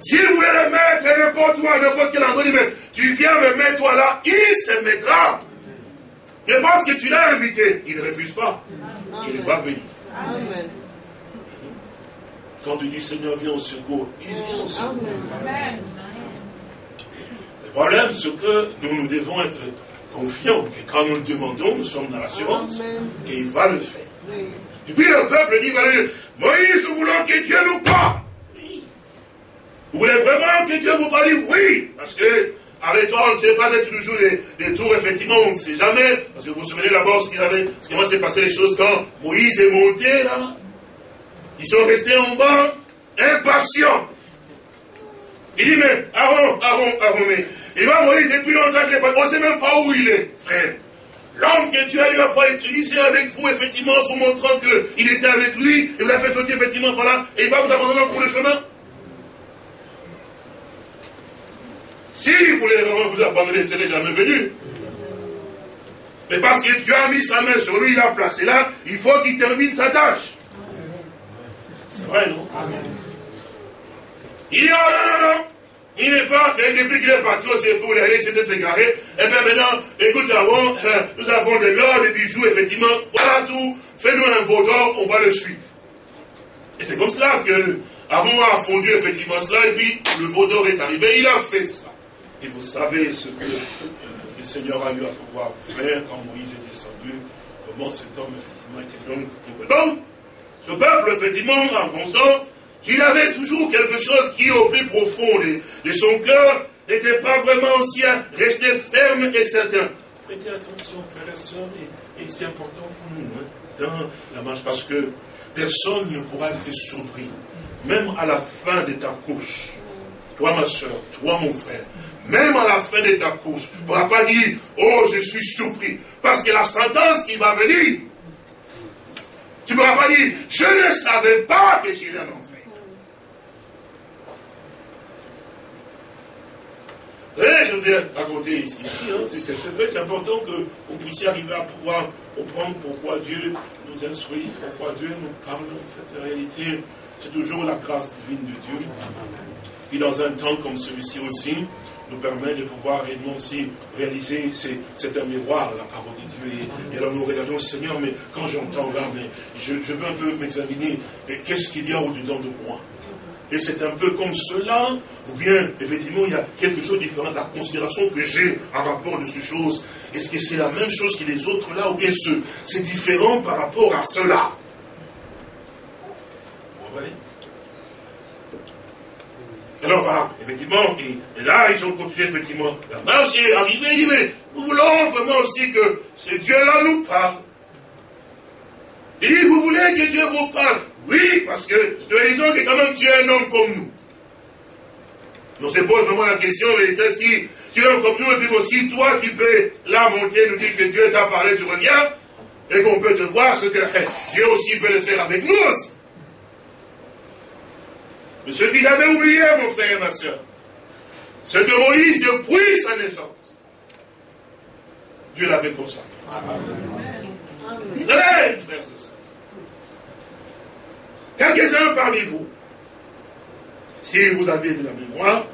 Si vous le mettre n'importe où, n'importe quel endroit, tu viens me mettre toi là, il se mettra. Et parce que tu l'as invité, il ne refuse pas. Il va venir. Quand tu dis Seigneur, viens au secours, il vient au secours. Le problème, c'est que nous, nous devons être confiants que quand nous le demandons, nous sommes dans l'assurance qu'il va le faire. Depuis le peuple dit, Moïse, nous voulons que Dieu nous parle. Vous voulez vraiment que Dieu vous parle? Oui, parce que avec toi, on ne sait pas être toujours des, tours, effectivement, on ne sait jamais. Parce que vous vous souvenez d'abord ce, ce qui s'est passé les choses quand Moïse est monté là. Ils sont restés en bas, impatients. Il dit, mais Aaron, Aaron, Aaron, mais il va Moïse depuis longtemps. On ne sait même pas où il est, frère. L'homme que Dieu a eu à fois utilisé avec vous, effectivement, en vous montrant qu'il était avec lui, il vous a fait sortir effectivement par là, et il va vous abandonner cours du chemin. Si vous voulez vraiment vous abandonner, ce n'est jamais venu. Mais parce que Dieu a mis sa main sur lui, il l'a placé là, il faut qu'il termine sa tâche. C'est vrai, non? Il dit, oh non, non, non. Il n'est pas, c'est depuis qu'il est parti au secours, il est égaré. Et eh bien maintenant, écoute, avant, euh, nous avons de l'or, des bijoux, effectivement, voilà tout. Fais-nous un veau d'or, on va le suivre. Et c'est comme cela que Aaron a fondu effectivement cela, et puis le veau d'or est arrivé, il a fait ça. Et vous savez ce que le Seigneur a eu à pouvoir faire quand Moïse est descendu, comment cet homme, effectivement, était long. Donc, ce peuple, effectivement, en pensant qu'il avait toujours quelque chose qui, au plus profond de, son cœur, n'était pas vraiment aussi à rester ferme et certain. Prêtez attention, frères et sœurs, et, c'est important pour nous, hein, dans la marche, parce que personne ne pourra être surpris, même à la fin de ta couche. Toi, ma soeur, toi, mon frère, même à la fin de ta course, tu ne pourras pas dire, oh, je suis surpris. Parce que la sentence qui va venir, tu ne pourras pas dire, je ne savais pas que j'irais en enfer. je vous ai raconté ici, hein, c'est vrai, c'est important que vous puissiez arriver à pouvoir comprendre pourquoi Dieu nous instruit, pourquoi Dieu nous parle. En fait, en réalité, c'est toujours la grâce divine de Dieu. Puis dans un temps comme celui-ci aussi, nous permet de pouvoir réellement aussi réaliser, c'est un miroir, la parole de Dieu. Et, alors nous regardons le Seigneur, mais quand j'entends là, mais je, veux un peu m'examiner, qu'est-ce qu'il y a au-dedans de moi? Et c'est un peu comme cela, ou bien, effectivement, il y a quelque chose de différent, la considération que j'ai en rapport de ces choses. Est-ce que c'est la même chose que les autres là, ou bien c'est différent par rapport à cela? Vous voyez? Alors voilà, effectivement, et, là, ils ont continué effectivement la marche et arrivé, il dit, mais nous voulons vraiment aussi que ce Dieu-là nous parle. Il dit, vous voulez que Dieu vous parle? Oui, parce que nous disons que quand même tu es un homme comme nous. On se pose vraiment la question, mais si tu es un homme comme nous, et puis aussi toi tu peux là monter, nous dire que Dieu t'a parlé, tu reviens, et qu'on peut te voir, ce que Dieu aussi peut le faire avec nous aussi. Mais ce qu'il avait oublié, mon frère et ma soeur, c'est que Moïse, depuis sa naissance, Dieu l'avait consacré. Amen. frères et sœurs. Quelques-uns parmi vous, si vous avez de la mémoire,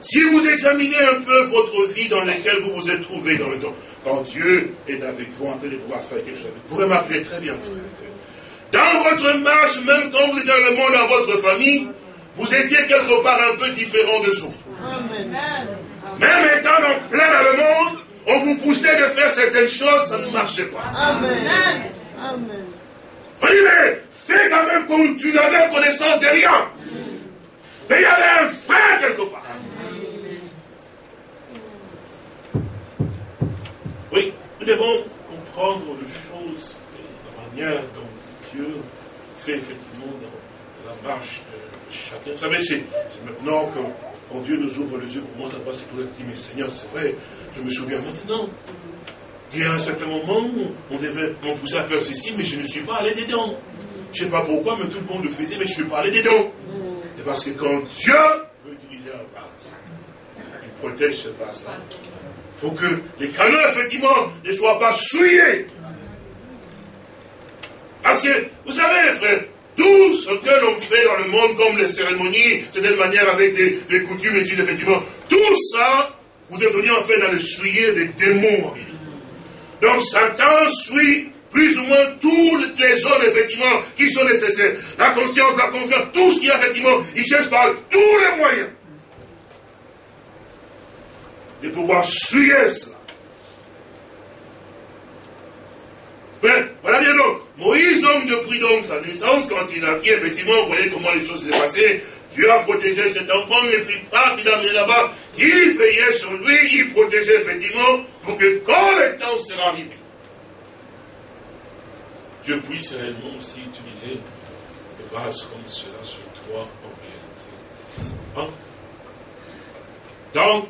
si vous examinez un peu votre vie dans laquelle vous vous êtes trouvé dans le temps, quand Dieu est avec vous en train de pouvoir faire quelque chose avec vous, vous remarquerez très bien, frère, dans votre marche, même quand vous êtes dans le monde, dans votre famille, vous étiez quelque part un peu différent de autres. Même étant en plein dans le monde, on vous poussait de faire certaines choses, ça ne marchait pas. Amen. Amen. On dit, mais fais quand même comme tu n'avais connaissance de rien. Mais il y avait un frein quelque part. Oui, nous devons comprendre les choses, la manière dont Fait effectivement dans la marche de chacun. Vous savez, c'est maintenant que quand Dieu nous ouvre les yeux pour moi, ça va se poser dire, mais Seigneur, c'est vrai, je me souviens maintenant. Il y a un certain moment, on devait pousser à faire ceci, mais je ne suis pas allé dedans. Je ne sais pas pourquoi, mais tout le monde le faisait, mais je ne suis pas allé dedans. Et parce que quand Dieu veut utiliser un vase, il protège ce vase-là. Il faut que les canaux, effectivement, ne soient pas souillés. Parce que, vous savez, frère, tout ce que l'on fait dans le monde, comme les cérémonies, c'est de manière avec les, coutumes, et effectivement, tout ça, vous êtes venu en fait dans le souiller des démons. Donc Satan suit plus ou moins toutes les zones, effectivement, qui sont nécessaires. La conscience, la confiance, tout ce qui est, effectivement, il cherche par tous les moyens de pouvoir suyer cela. Bref, voilà bien donc. Moïse, donc, depuis donc sa naissance, quand il a pris, effectivement, vous voyez comment les choses s'est passées. Dieu a protégé cet enfant, mais puis pas finalement là-bas. Il veillait sur lui, il protégeait effectivement, pour que quand le temps sera arrivé, Dieu puisse réellement aussi utiliser le vase comme cela sur toi en réalité. Hein? Donc,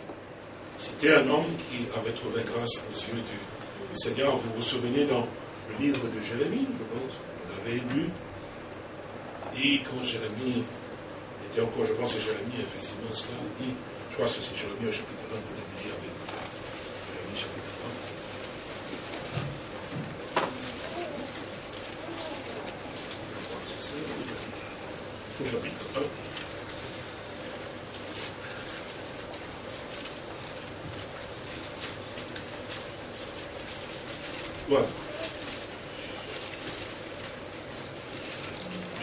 c'était un homme qui avait trouvé grâce aux yeux du, Seigneur. Vous vous souvenez dans le livre de Jérémie, je pense, vous l'avez lu. Il dit, quand Jérémie était encore, je pense que Jérémie, effectivement, cela, il dit, je crois que c'est Jérémie au chapitre 20, vous devez lire avec Jérémie chapitre 20. Au chapitre 1. Voilà.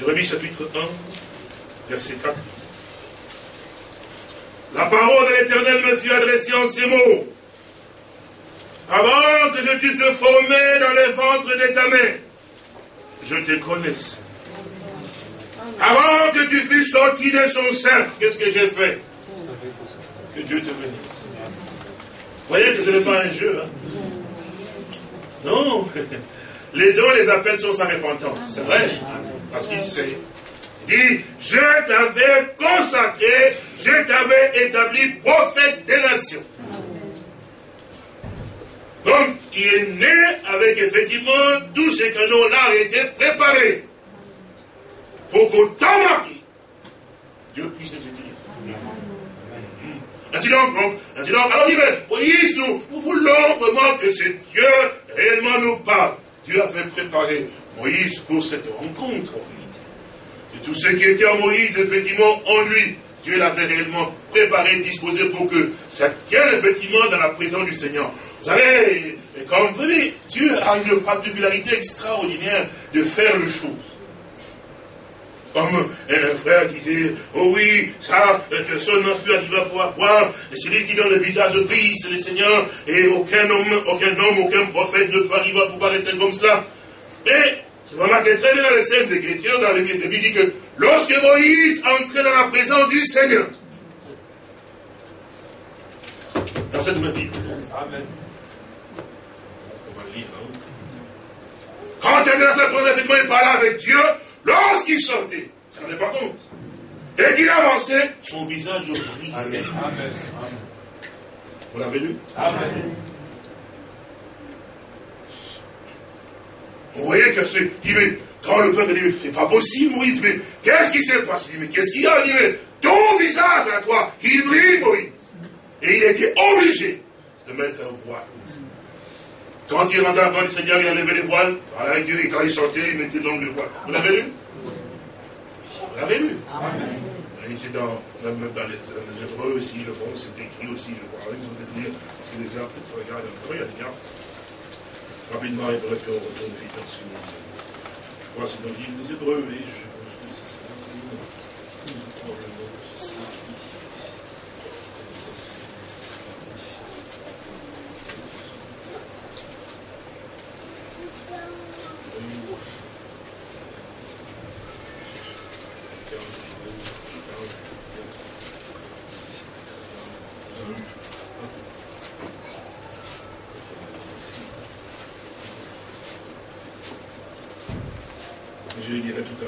Jérémie chapitre 1, verset 4. La parole de l'Éternel me fut adressée en ces mots. Avant que je t'eusse formé dans le ventre de ta mère, je te connaissais. Avant que tu fusses sorti de son sein, qu'est-ce que j'ai fait? Que Dieu te bénisse. Vous voyez que ce n'est pas un jeu. Hein? Non. Les dons, les appels sont sa repentance. C'est vrai. Parce qu'il sait. Il dit, je t'avais consacré, je t'avais établi prophète des nations. Donc, il est né avec effectivement tous ces canons-là été préparés pour qu'au temps marqué, Dieu puisse les utiliser. Ainsi donc, ainsi donc, alors il nous, nous voulons vraiment que ce Dieu réellement nous parle. Dieu avait préparé Moïse pour cette rencontre en réalité. Et tout ce qui était en Moïse, effectivement, en lui, Dieu l'avait réellement préparé, disposé pour que ça tienne effectivement dans la présence du Seigneur. Vous savez, comme vous voyez, Dieu a une particularité extraordinaire de faire les choses. Comme un frère disait, oh oui, ça, personne n'a pu arriver à pouvoir voir. Et celui qui donne le visage gris, c'est le Seigneur. Et aucun homme, aucun homme, aucun prophète ne peut arriver à pouvoir être comme cela. Et, je remarque très bien dans les Saintes Écritures, dans les Bibles, dit que lorsque Moïse entrait dans la présence du Seigneur, dans cette même Bible, Amen. On va le lire, hein? Quand il était dans sa présence, effectivement, il parlait avec Dieu, Lorsqu'il sortait, ça ne pas compte. Et qu'il avançait, son visage brillait. Amen. Vous l'avez lu? Amen. Vous voyez que c'est. mais quand le peuple dit, mais c'est pas possible, Moïse, mais qu'est-ce qui s'est passé? Il dit, mais qu'est-ce qu'il y a Il dit, mais ton visage à toi, il brille, Moïse. Et il était obligé de mettre un voile. Quand il rentrait dans le Seigneur, il a levé les voiles. Et quand il sortait, il mettait donc le voile. Vous l'avez lu? Vous l'avez lu? Amen. Il dans, même dans les, les Hébreux aussi, je pense, c'est écrit aussi, je crois. Ont peut-être lire, parce que les gens, tu regardes un peu, il y a des gars. Rapidement, Hébreux, puis on retourne vite que Je crois que c'est dans le livre des Hébreux, oui, je pense que c'est ça. Probablement, c'est ça, oui.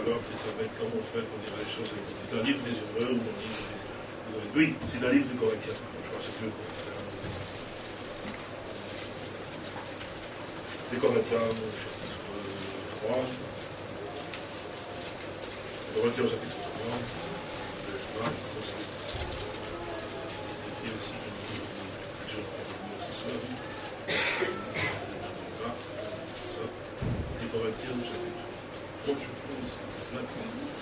voir peut-être avec comment faire pour dire les livre. Oui, c'est livre de Corinthiens. Je crois que c'est plus Corinthiens, chapitre 3. Les Corinthiens au chapitre 3. Le 20, c'est écrit aussi je montre ça. Ça. Les Corinthiens au chapitre 3. Bon, je pense que c'est cela qu'on dit.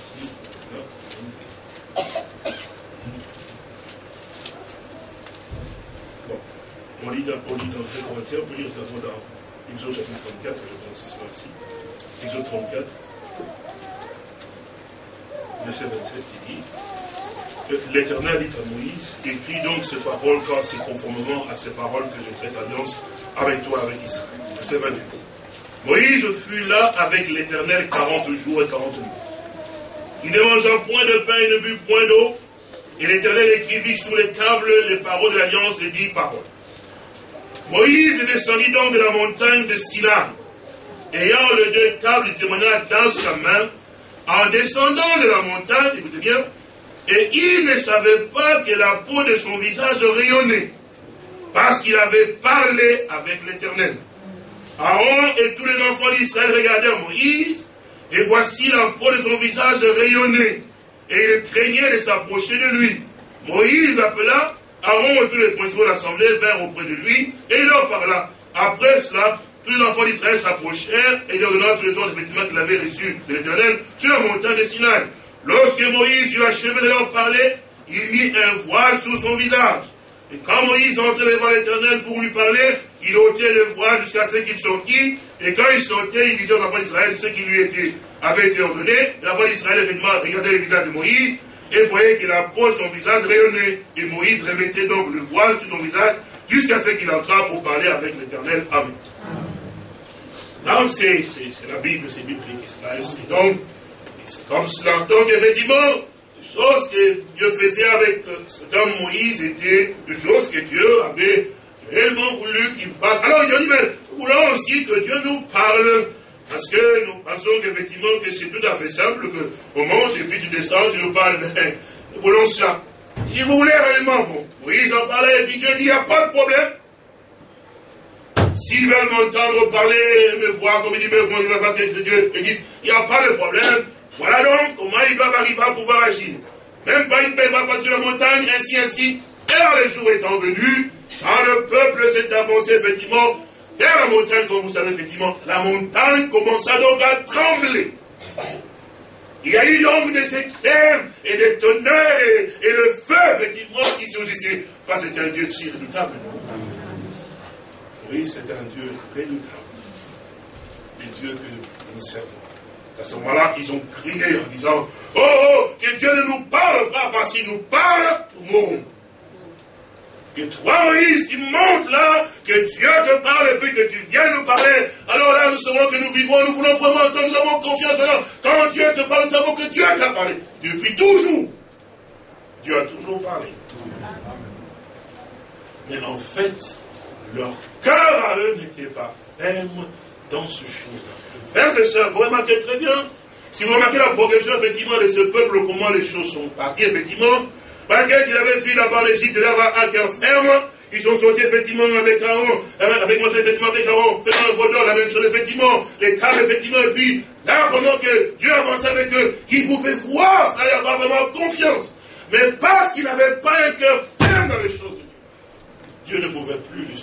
Ici, là, Bon, on lit, on lit dans 2 Corinthiens, on peut lire d'abord dans Exode chapitre 34, je pense que c'est ici. Exode 34, verset 27, qui dit L'Éternel dit à Moïse, écris donc ces paroles car c'est conformément à ces paroles que je fais alliance avec toi, avec Israël. Verset 28. Moïse fut là avec l'Éternel 40 jours et 40 nuits. Il ne mangea point de pain et ne but point d'eau. Et l'Éternel écrivit sur les tables les paroles de l'Alliance, les dix paroles. Moïse descendit donc de la montagne de Sinaï, ayant les deux tables du témoignage dans sa main, en descendant de la montagne, écoutez bien, et il ne savait pas que la peau de son visage rayonnait, parce qu'il avait parlé avec l'Éternel. Aaron et tous les enfants d'Israël regardèrent Moïse, et voici la peau de son visage rayonnait, et il craignait de s'approcher de lui. Moïse appela Aaron et tous les principaux de l'assemblée vinrent auprès de lui, et il leur parla. Après cela, tous les enfants d'Israël s'approchèrent, et leur donna tous les autres vêtements qu'il avait reçus de l'Éternel sur la montagne de Sinaï. Lorsque Moïse eut achevé de leur parler, il mit un voile sur son visage. Et quand Moïse entrait devant l'Éternel pour lui parler, il ôtait le voile jusqu'à ce qu'il sortit. Et quand il sortait, il disait aux enfants d'Israël ce qui lui était, avait été ordonné. L'enfant d'Israël, effectivement, regardait le visage de Moïse et la peau de son visage rayonnait. Et Moïse remettait donc le voile sur son visage jusqu'à ce qu'il entra pour parler avec l'Éternel. Amen. Donc, c'est la Bible, c'est biblique. C'est donc, c'est comme cela. Donc, effectivement, choses que Dieu faisait avec cet homme Moïse étaient des choses que Dieu avait réellement voulu qu'il passe. Alors il a dit, mais voulons aussi que Dieu nous parle, parce que nous pensons qu'effectivement que c'est tout à fait simple, qu'on monte et puis tu descends, tu nous parles, mais nous voulons ça. Il voulait réellement, bon, Moïse en parlait, et puis Dieu dit, il n'y a pas de problème. S'ils veulent m'entendre parler, me voir, comme il dit, mais comment il va passer Dieu, il dit, il n'y a pas de problème. Voilà donc comment ils doivent arriver à pouvoir agir. Même pas une belle pas sur la montagne, ainsi, ainsi. Et les jours étant venus, quand le peuple s'est avancé effectivement la montagne, comme vous savez effectivement, la montagne commença donc à trembler. Il y a eu donc des éclairs et des tonnerres et, le feu, effectivement, qui surgissait. Pas c'est un Dieu si redoutable, non Oui, c'est un Dieu redoutable. Le Dieu que nous servons. C'est à ce moment-là qu'ils ont crié en disant Oh, oh, que Dieu ne nous parle pas, parce qu'il nous parle, nous. Que toi, Moïse, tu montes là, que Dieu te parle et puis que tu viens nous parler. Alors là, nous saurons que nous vivons, nous voulons vraiment entendre, nous avons confiance maintenant. Quand Dieu te parle, nous savons que Dieu t'a parlé. Depuis toujours. Dieu a toujours parlé. Mais en fait, leur cœur à eux n'était pas ferme dans ce chose-là. Frères et sœurs, vous remarquez très bien, si vous remarquez la progression, effectivement, de ce peuple, comment les choses sont parties, effectivement, malgré qu'il avait fui là-bas l'Égypte, là-bas à cœur ferme, ils sont sortis effectivement avec Aaron, avec Moïse, effectivement avec Aaron, faisant un vol la même chose, effectivement, les tables, effectivement, et puis là, pendant que Dieu avançait avec eux, ils pouvaient voir cela, n'y avait vraiment confiance. Mais parce qu'il n'avait pas un cœur ferme dans les choses de Dieu, Dieu ne pouvait plus les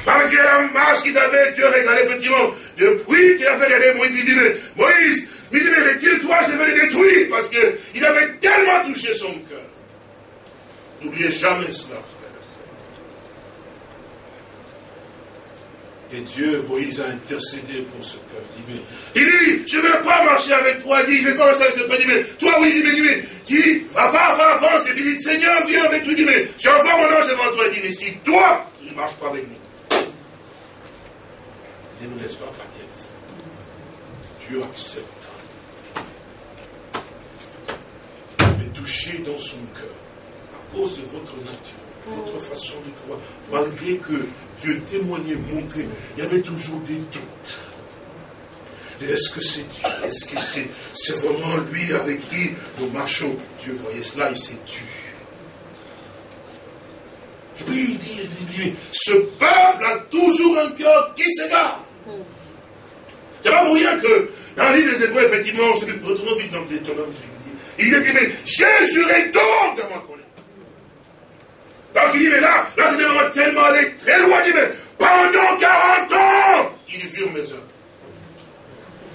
supporter. Malgré la marche qu'ils avaient, Dieu regardait effectivement. Depuis qu'il avait regardé Moïse, il dit, mais Moïse, il dit, mais retire-toi, je vais les détruire, parce qu'il avait tellement touché son cœur. N'oubliez jamais cela, frère. Et Dieu, Moïse a intercédé pour ce peuple. Il dit, il dit je ne vais pas marcher avec toi. Il dit, je ne vais pas marcher avec ce peuple. Il dit, mais toi, oui, il dit, mais, il dit, va, va, va, avance. Et il dit, Seigneur, viens avec lui. Il dit, mais j'envoie mon ange devant toi. Il dit, mais si toi, tu ne marches pas avec nous, ne nous laisse pas partir de ça. Dieu accepte. Mais touché dans son cœur, à cause de votre nature, votre façon de croire, malgré que Dieu témoignait, montrait, il y avait toujours des doutes. est-ce que c'est Dieu? Est-ce que c'est vraiment lui avec qui nous marchons? Dieu voyait cela, il s'est tué. Et puis il dit, il dit, ce peuple a toujours un cœur qui s'égare. C'est pas pour rien que dans l'île des Hébreux, effectivement, retournons vite dans les il dit, mais j'ai juré donc de ma colère. Donc il dit, mais là, là c'était vraiment tellement allé très loin, il dit, mais pendant 40 ans, il vu mes œuvres.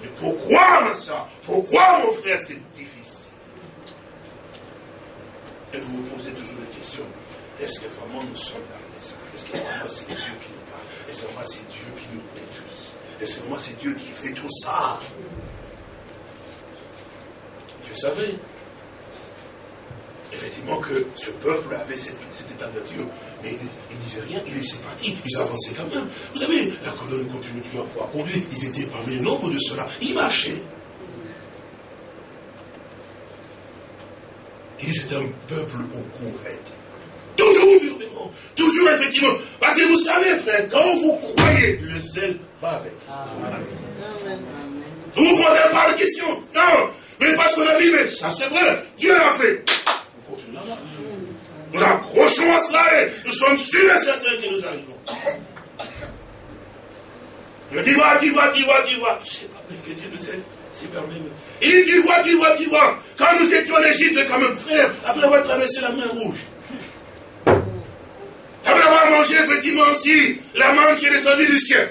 Mais pourquoi, ma soeur? Pourquoi, mon frère, c'est difficile? Et vous vous posez toujours la question, est-ce que vraiment nous sommes dans les Est-ce que vraiment c'est Dieu qui nous parle? Est-ce que vraiment c'est Dieu Est-ce que vraiment c'est Dieu qui fait tout ça Dieu savait effectivement que ce peuple avait cet, état de Dieu. Mais il ne disait rien, il laissait partir, ils avançaient quand même. Vous savez, la colonne continue toujours à pouvoir conduire, ils étaient parmi le nombre de cela, ils marchaient. Il dit c'est un peuple au courant. Toujours toujours effectivement. Parce que vous savez, frère, quand vous croyez, le zèle va avec. Vous ne vous posez pas de questions. Non. Mais parce qu'on a dit, mais ça c'est vrai, Dieu l'a fait. Nous accrochons à cela et nous sommes sûrs et certains que nous arrivons. Mais tu vois, tu vois, tu vois, tu vois. Je ne sais pas, mais que Dieu nous aide. C'est même. Il dit, tu vois, tu vois, tu vois. Quand nous étions en Égypte, quand même, frère, après avoir traversé la mer rouge, mangé effectivement aussi la manne qui est descendue du ciel,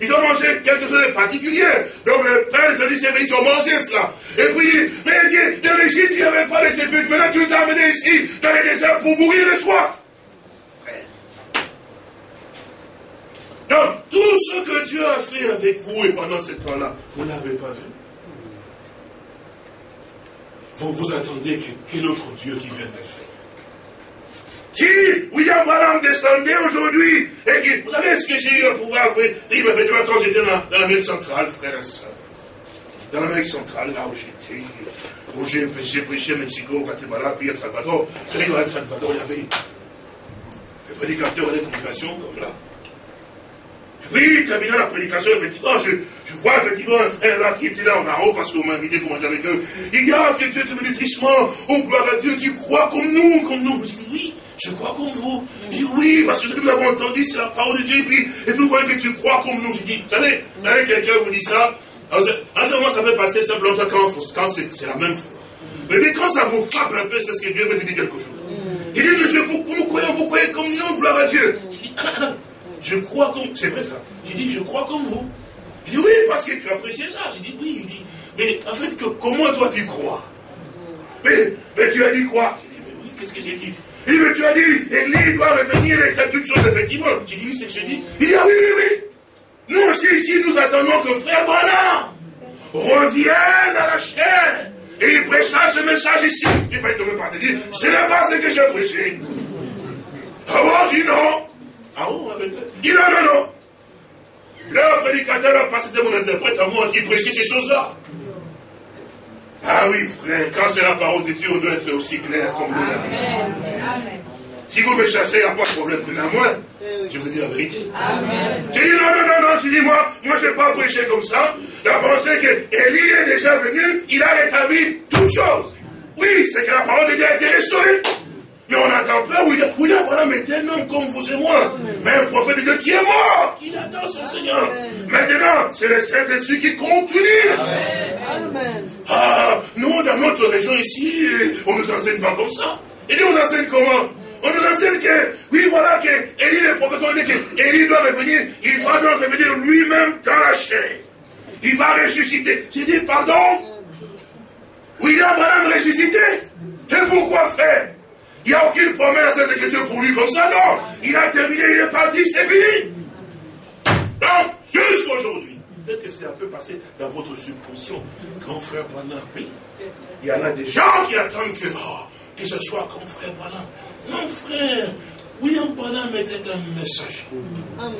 ils ont mangé quelque chose de particulier. Donc le père les ils ont mangé cela. Et puis il dit, mais Dieu, dans l'Égypte, il n'y avait pas de sépulcres. Maintenant, tu nous as amenés ici, dans les déserts, pour mourir de soif. Donc, tout ce que Dieu a fait avec vous et pendant ce temps-là, vous ne l'avez pas vu. Vous vous attendez quel autre Dieu qui vienne le faire. Si William Branham descendait aujourd'hui, et que, vous savez ce que j'ai eu à pouvoir faire Il effectivement, quand j'étais dans, dans l'Amérique centrale, frère et soeur, dans l'Amérique centrale, là où j'étais, où j'ai prêché à Mexico, Guatemala, puis El Salvador, vous savez, dans El Salvador, il y avait des prédicateurs des congrégations comme là. Oui, terminant la prédication, effectivement, je, je, vois effectivement un frère là qui était là en haut parce qu'on m'a invité pour manger avec eux. Il dit, ah, que Dieu te bénisse richement, oh gloire à Dieu, tu crois comme nous, comme nous? Oui, je crois comme vous. Il dit, oui, parce que ce que nous avons entendu, c'est la parole de Dieu. Et puis, et nous voyons que tu crois comme nous. Je dis, vous savez, quelqu'un vous dit ça, en ce moment, ça peut passer simplement quand, c'est la même foi. Mais, quand ça vous frappe un peu, c'est ce que Dieu veut te dire quelque chose. Il dit, je, vous, vous croyez, vous croyez comme nous, gloire à Dieu. Je dis, je crois comme, c'est vrai ça. Je dis, je crois comme vous. Il dit, oui, parce que tu apprécies ça. Je dis, oui. Il dit, mais en fait, comment toi tu crois? Mais, mais tu as dit quoi? Je dis, mais oui, qu'est-ce que j'ai dit? Il mais tu as dit, Élie doit revenir et faire toutes choses, effectivement. J'ai dit, oui, c'est ce que j'ai dit. Il dit, oui, oui, oui. Nous aussi, ici, nous attendons que frère Branham revienne à la chair. Et il prêchera ce message ici. Il va tomber par te dire, ce n'est pas ce que j'ai prêché. Ah bon, dit non. Ah bon, avec Il dit non, non, non. Le prédicateur passé de mon interprète à moi qui prêchait ces choses-là. Ah oui, frère, quand c'est la parole de Dieu, on doit être aussi clair comme nous. Amen. Si vous me chassez, il n'y a pas de problème. Mais à moi, je vous dis la vérité. J'ai dit non, non, non, non, tu dis moi, moi je ne vais pas prêcher comme ça. La pensée que Élie est déjà venu, il a rétabli toutes choses. Oui, c'est que la parole de Dieu a été restaurée. Mais on attend pas, oui, oui, voilà, mais un homme comme vous et moi. Mais un prophète de Dieu qui est mort, qui attend son Seigneur. Maintenant, c'est le Saint-Esprit qui continue. Amen. Ah, nous, dans notre région ici, on nous enseigne pas comme ça. Et nous, on enseigne comment? On nous enseigne que, oui, voilà, que Élie, le prophète, on dit que Élie doit revenir, il va donc revenir lui-même dans la chair. Il va ressusciter. J'ai dit, pardon? William Branham ressuscité Et pourquoi faire? Il n'y a aucune promesse cette écriture pour lui comme ça, non. Il a terminé, il est parti, c'est fini. Donc, jusqu'aujourd'hui, peut-être que c'est un peu passé dans votre subconscient. Grand frère Branham, oui. Il y en a des gens qui attendent que, oh, que ce soit comme frère Branham. Non, frère, William Branham était un messager. Amen.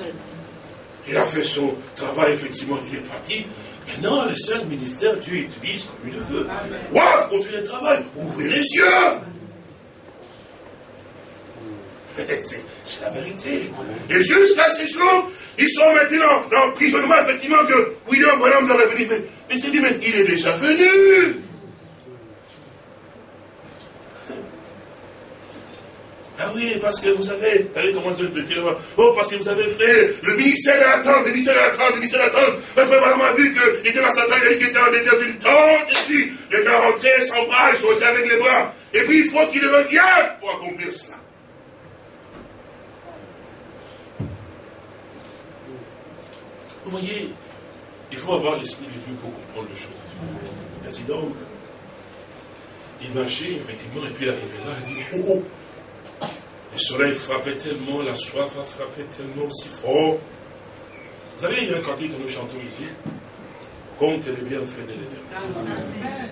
Il a fait son travail, effectivement, il est parti. Maintenant, le seul ministère, Dieu utilise comme il le veut. Waouh, continuez le travail, ouvrez les yeux. C'est la vérité. Et jusqu'à ces jours, ils sont maintenant dans l'emprisonnement, effectivement, que William Branham doit revenir. Mais, mais c'est dit, mais il est déjà venu. Ah oui, parce que vous avez, vous savez comment je le dire Oh, parce que vous avez fait le ministère attend, le ministère attend, le ministère attend. Le frère Madame a vu qu'il était dans sa taille, il a dit qu'il était en détention d'une tente, et puis les gens rentraient sans bras, ils sont avec les bras. Et puis il faut qu'il revienne pour accomplir cela. Vous voyez, il faut avoir l'esprit de Dieu pour comprendre les choses. Ainsi donc, il marchait effectivement, et puis il arrivait là, il dit, oh oh, le soleil frappait tellement, la soif a frappé tellement aussi fort. Vous savez, il y a un cantique que nous chantons ici. Compte les bienfaits de l'éternel.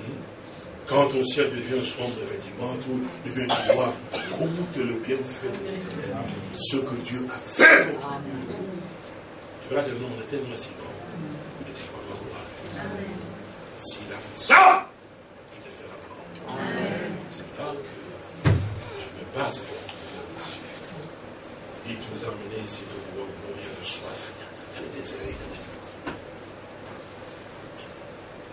Hmm? Quand ton ciel devient sombre, effectivement, tout devient noir. Compte le bienfait de l'éternel. Ce que Dieu a fait pour toi. Tu vois, le nom est tellement si grand. Et tu vas voir S'il a fait ça, il le fera encore. C'est là que base. Il dit, tu nous as emmenés ici pour mourir de soif dans le désert.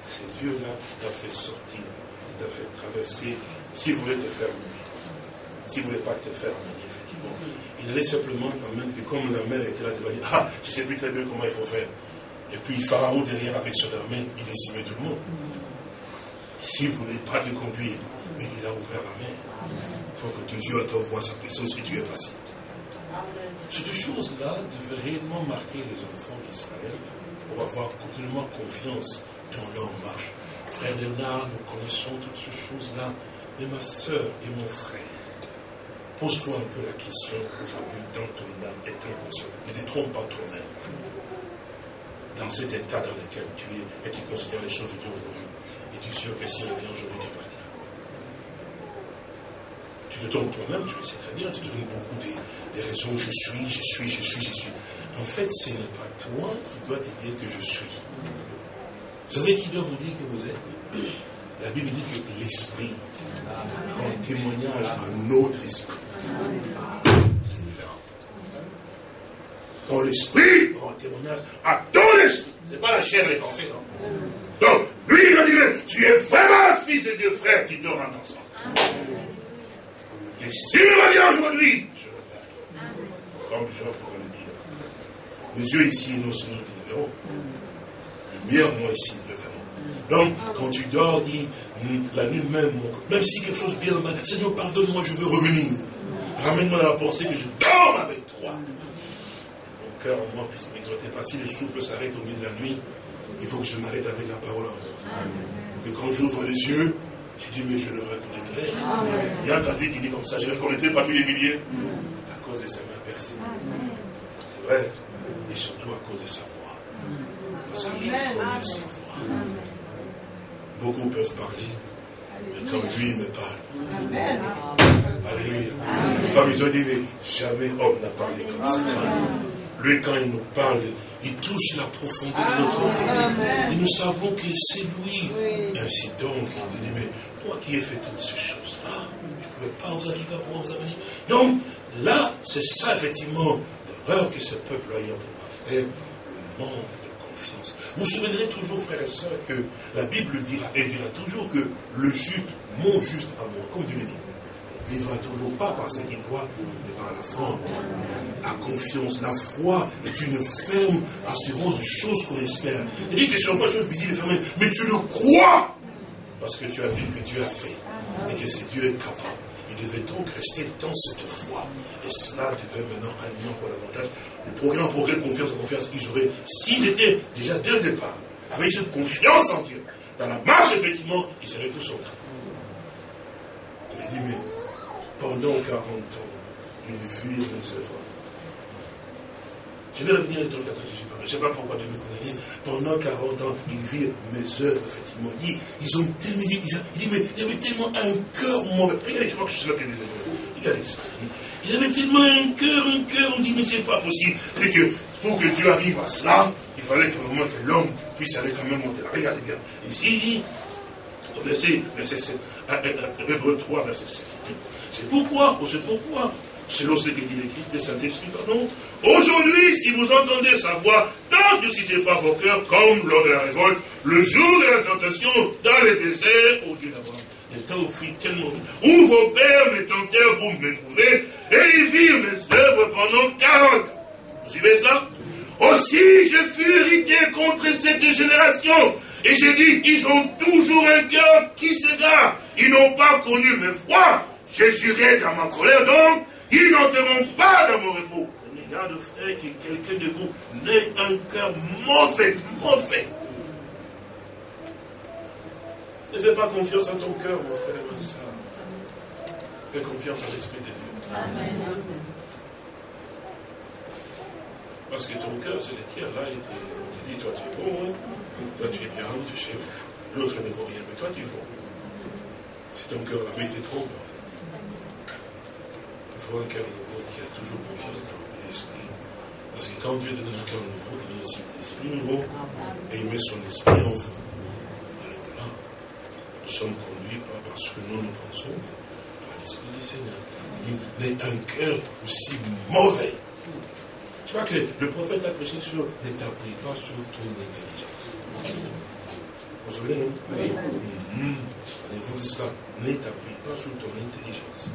C'est Dieu-là qui t'a fait sortir, qui t'a fait traverser, s'il voulait te faire mourir. S'il ne voulait pas te faire mourir, effectivement. Il allait simplement permettre que comme la mère était là, il dire, ah, je ne sais plus très bien comment il faut faire. Et puis Pharaon derrière avec son armée, il décimait tout le monde. S'il ne voulait pas te conduire, mais il a ouvert la mer que tes yeux voient sa présence et tu es passé. Ces deux choses-là devaient réellement marquer les enfants d'Israël pour avoir continuellement confiance dans leur marche. Frère Léonard, nous connaissons toutes ces choses-là, mais ma soeur et mon frère, pose-toi un peu la question aujourd'hui dans ton âme et ton conscience. Ne te trompe pas toi-même. Dans cet état dans lequel tu es et tu considères les choses d'aujourd'hui. Et tu es sûr que s'il revient aujourd'hui, tu partiras? Tu te donnes toi-même, tu le sais très bien, tu te donnes beaucoup des, raisons, je suis, je suis, je suis, je suis. En fait, ce n'est pas toi qui dois te dire que je suis. Vous savez qui doit vous dire que vous êtes La Bible dit que l'esprit rend témoignage à notre esprit. C'est différent. Quand l'esprit rend témoignage à ton esprit, ce n'est pas la chair et les pensées, non Donc, lui, il a dit, tu es vraiment fils de Dieu, frère, tu dors en ensemble. Et s'il revient aujourd'hui, je le ferai. Comme Jean pourrait le dire. Mes yeux ici, non seulement ils le verront. Lumière, moi ici, nous le verrons. Donc, quand tu dors, dis, la nuit même, même si quelque chose vient, Seigneur, pardonne-moi, je veux revenir. Ramène-moi dans la pensée que je dors avec toi. Mon cœur en moi puisse m'exhorter. Pas si le souffle s'arrête au milieu de la nuit, il faut que je m'arrête avec la parole en moi. Pour que quand j'ouvre les yeux, je dis, mais je le reconnaîtrai. Il y a un cantique qui dit comme ça, je le reconnaîtrai parmi les milliers. À cause de sa main percée. C'est vrai. Et surtout à cause de sa voix. Parce que je connais sa voix. Beaucoup peuvent parler. Mais quand lui me parle. Alléluia. Comme ils ont dit, mais jamais homme n'a parlé comme ça. Lui, quand il nous parle, il touche la profondeur de notre âme. Et nous savons que c'est lui. Ainsi donc, il dit, mais toi qui ai fait toutes ces choses-là, je ne pouvais pas vous arriver à pouvoir vous amener. Donc, là, c'est ça, effectivement, l'erreur que ce peuple a eu à faire, le manque de confiance. Vous souviendrez toujours, frères et sœurs, que la Bible dira, et dira toujours que le juste, mon juste amour, comme Dieu le dit, vivra toujours pas par ce qu'il voit, mais par la foi. La confiance, la foi est une ferme assurance de choses qu'on espère. Il dit que sont pas des choses visibles et mais tu le crois parce que tu as vu que Dieu a fait et que c'est Dieu est capable. Il devait donc rester dans cette foi? Et cela devait maintenant animer encore davantage le progrès en progrès, confiance en confiance qu'ils auraient, s'ils étaient déjà dès le départ, avec cette confiance en Dieu, dans la marche, effectivement, ils seraient tous en train. Il dit, mais pendant 40 ans, ils furent les œuvres je vais revenir dans le 14 Je ne sais pas pourquoi de me connaître. Pendant 40 ans, ils virent mes œuvres, effectivement. Ils, ils ont tellement dit, il dit, mais il y avait tellement un cœur mauvais. Regardez, je crois que je suis là qui des Regardez ça. Il avait tellement un cœur, un cœur, on dit, mais c'est pas possible. C'est que pour que Dieu arrive à cela, il fallait que vraiment que l'homme puisse aller quand même monter là. Regardez bien. Ici, il dit, verset, verset 7, Hébreu 3, verset 7. C'est pourquoi, c'est pourquoi, selon ce que dit l'Écriture, le Saint-Esprit, pardon, aujourd'hui, si vous entendez sa voix, ne suscitez pas vos cœurs comme lors de la révolte, le jour de la tentation, dans les déserts, au Dieu d'avoir. Où vos pères me tentèrent pour m'éprouver, et ils virent mes œuvres pendant 40 ans. Vous suivez cela? Aussi, je fus irrité contre cette génération, et j'ai dit, ils ont toujours un cœur qui s'égare. Ils n'ont pas connu mes foi. J'ai juré dans ma colère, donc, ils n'entreront pas dans mon repos. Prenez garde, frère, que quelqu'un de vous n'ait un cœur mauvais, mauvais. Ne fais pas confiance à ton cœur, mon frère et ma soeur. Fais confiance à l'Esprit de Dieu. Amen. Parce que ton cœur, c'est le tien. Là, il te, dit, toi tu es bon, hein. toi tu es bien, tu sais. L'autre ne vaut rien, mais toi tu vaux. Si ton cœur avait été trop, en fait. Il faut un cœur nouveau qui a toujours confiance dans l'esprit. Parce que quand Dieu te donne un cœur nouveau, il donne aussi un esprit nouveau. Et il met son esprit en vous. Sommes conduits pas parce que nous nous pensons, mais par l'esprit du Seigneur. Il dit, mais un cœur aussi mauvais je crois que le prophète a prêché sur ne t'appuie pas sur ton intelligence. Vous vous souvenez, non? Oui. Mmh. vous de cela? T'appuie pas sur ton intelligence.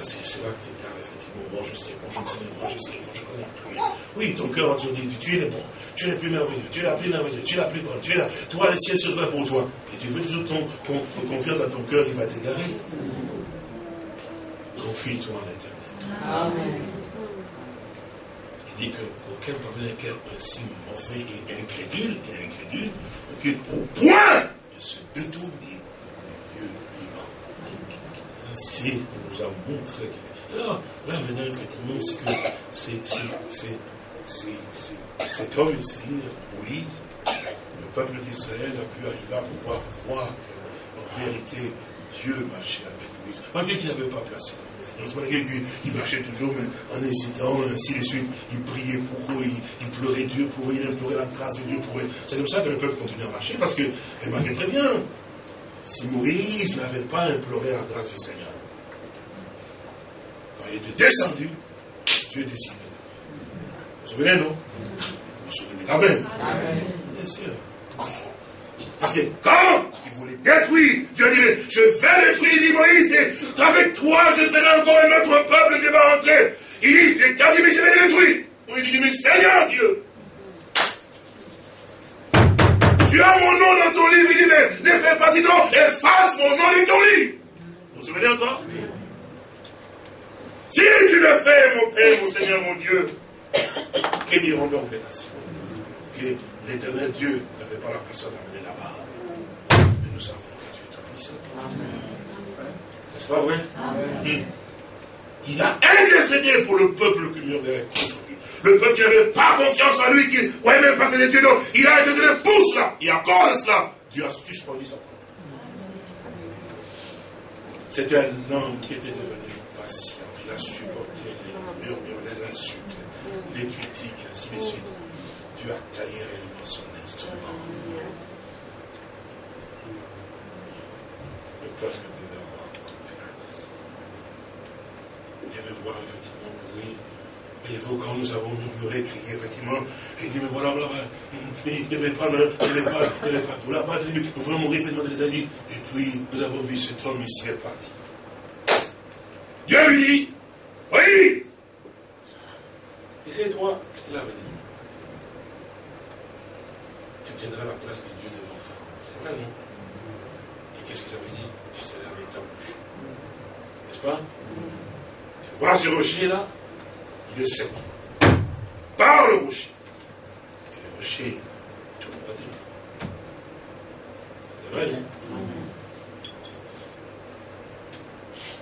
Parce que c'est là que tu gardes effectivement. Moi je sais, moi je connais, moi je sais, moi je connais. Oui, ton cœur va te dire tu es le bon, tu es le plus merveilleux, tu es la plus merveilleuse, tu es la plus bonne, tu es là. Toi, le ciel se fait pour toi. Et tu veux toujours ton, ton, confiance à ton cœur, il va t'égarer. Confie-toi en l'éternel. Amen dit qu'aucun parmi un cœur aussi mauvais et incrédule, et incrédule, au point de se détourner Ainsi, on nous a montré que. Là, là maintenant, effectivement, c'est que c'est cet homme ici, Moïse, le peuple d'Israël a pu arriver à pouvoir voir qu'en réalité, Dieu marchait avec Moïse, malgré qu'il n'avait pas placé il marchait toujours, mais en hésitant, ainsi de suite. Il priait pour eux, il, pleurait Dieu pour eux, il implorait la grâce de Dieu pour eux. C'est comme ça que le peuple continue à marcher, parce que, marchait très bien, si Moïse n'avait pas imploré la grâce du Seigneur, il était descendu, Dieu décidait. Vous vous souvenez, non? Vous vous souvenez quand même Bien sûr. Parce que quand il voulait détruire, Dieu dit, je vais détruire, dit Moïse, et avec toi, je ferai encore un autre peuple qui va rentrer. Il dit, quand dit, mais je vais détruire. Moïse dit, mais Seigneur Dieu, tu as mon nom dans ton livre, il dit, mais ne fais pas sinon, efface mon nom dans ton livre. Vous vous souvenez encore? Si tu le fais, mon Père, mon Seigneur, mon Dieu, que diront donc les nations? Que l'éternel Dieu n'avait pas la personne à nous savons que tu es tout puissant. N'est-ce pas vrai? Hmm. Il a intercédé pour le peuple qui murmurait contre lui. Le peuple qui n'avait pas confiance en lui, qui ne voyait même pas ses études. Il a intercédé pour cela. Et encore cela, Dieu a suspendu sa parole. C'était un homme qui était devenu. Il a supporté les murmures, les insultes, les critiques, ainsi de suite. Dieu a taillé réellement son instrument. peuple devait avoir confiance. Il devait voir effectivement oui. Voyez-vous, quand nous avons murmuré, crié, effectivement, et il dit, mais voilà, voilà, il ne devait pas, il ne devait pas, il ne devait pas, tout là-bas, nous voulons mourir, effectivement, les a. Et puis, nous avons vu cet homme ici est parti. Dieu lui dit, oui, et c'est toi, te l'avais dit. Tu tiendras la place de Dieu devant Pharaon. C'est vrai, non? Et qu'est-ce qu'ils avaient dit c'est avec ta bouche. N'est-ce pas? Tu vois ce rocher-là Il est sec. Par le rocher. Et le rocher, tout le monde. C'est vrai, non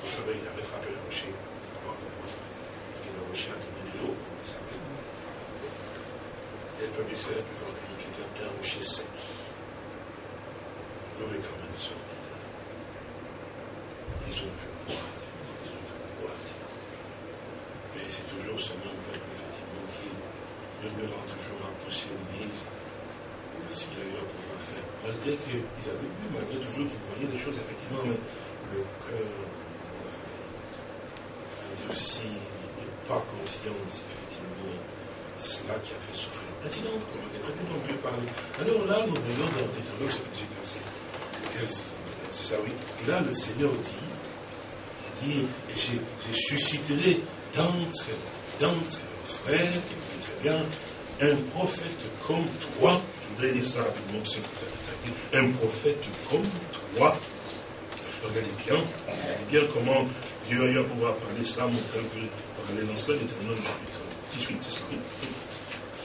Vous savez, il avait frappé le rocher. Et le rocher a donné de l'eau. Et le peuple d'Israël a pu voir qu'il était un rocher sec. L'eau est quand même sortie ils ont pu boire, ils ont pu boire. Mais c'est toujours ce même peuple, effectivement, qui murmurant toujours à pousser Moïse, parce qu'il a eu à pouvoir faire. Malgré qu'ils avaient pu, malgré toujours qu'ils voyaient des choses, effectivement, mais le cœur et aussi pas confiance, effectivement. C'est cela qui a fait souffrir. Maintenant, comment est on peut parler Alors là, nous voyons dans Deutéronome chapitre 18, verset 15. Ça, oui. Et là, le Seigneur dit, il dit, je, d'entre, d'entre frères, écoutez très bien, un prophète comme toi, je voudrais dire ça rapidement, un prophète comme toi, regardez bien, regardez bien comment Dieu a eu à pouvoir parler cela, montrer un peu, parler dans cela, l'éternel chapitre 18, c'est ça?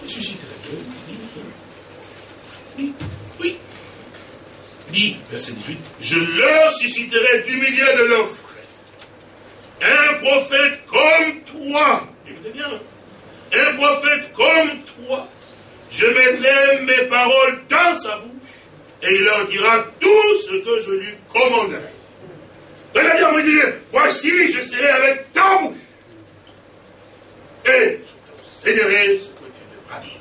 Il susciterait oui, oui, dit, verset 18, je leur susciterai du milieu de leurs un prophète comme toi. Écoutez bien, un prophète comme toi. Je mettrai mes paroles dans sa bouche et il leur dira tout ce que je lui commanderai. Regardez, on vous dire, voici, je serai avec ta bouche. Et je t'enseignerai ce que tu devras dire.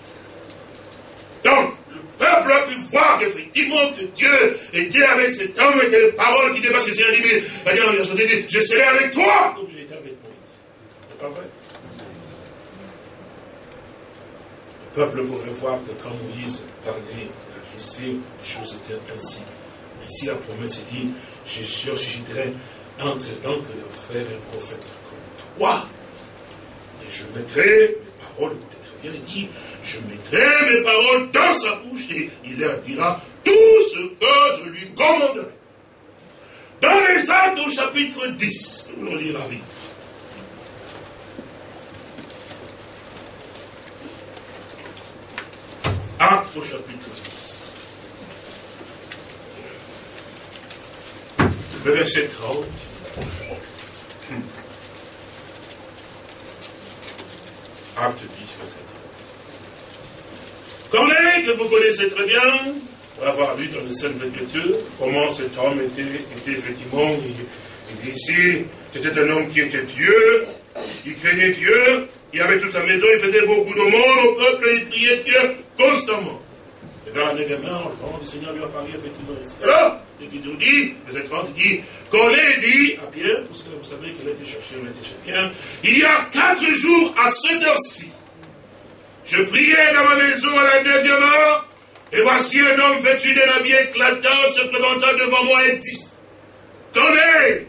Donc, peuple a pu voir qu'effectivement que Dieu était avec cet homme et que les paroles qui dépassent ses limites. C'est-à-dire, je serai avec toi comme été avec Moïse. C'est pas vrai Le peuple pouvait voir que quand Moïse parlait, sais, les choses étaient ainsi. Ici, la promesse est dit, je susciterai entre donc le frère et le prophète comme toi. Et je mettrai mes paroles, écoutez très bien, il dit, je mettrai mes paroles dans sa bouche et il leur dira tout ce que je lui commanderai. Dans les actes au chapitre 10, nous allons lire à vite. Actes au chapitre 10. Le verset 30. Acte 10, verset 30. Corneille, que vous connaissez très bien, pour avoir lu dans les Saintes Écritures, comment cet homme était, était effectivement, il, dit ici, c'était un homme qui était Dieu, il craignait Dieu, il avait toute sa maison, il faisait beaucoup de monde au peuple, et il priait Dieu constamment. Et vers la neuvième heure, le parole du Seigneur lui apparaît effectivement ici. Alors, et qui nous dit, verset 30, il dit, Corneille dit à Pierre, parce que vous savez qu'il a été cherché, on a été Pierre, il y a quatre jours à cette heure-ci, je priais dans ma maison à la neuvième heure, et voici un homme vêtu d'un habit éclatant se présentant devant moi et dit, Corneille,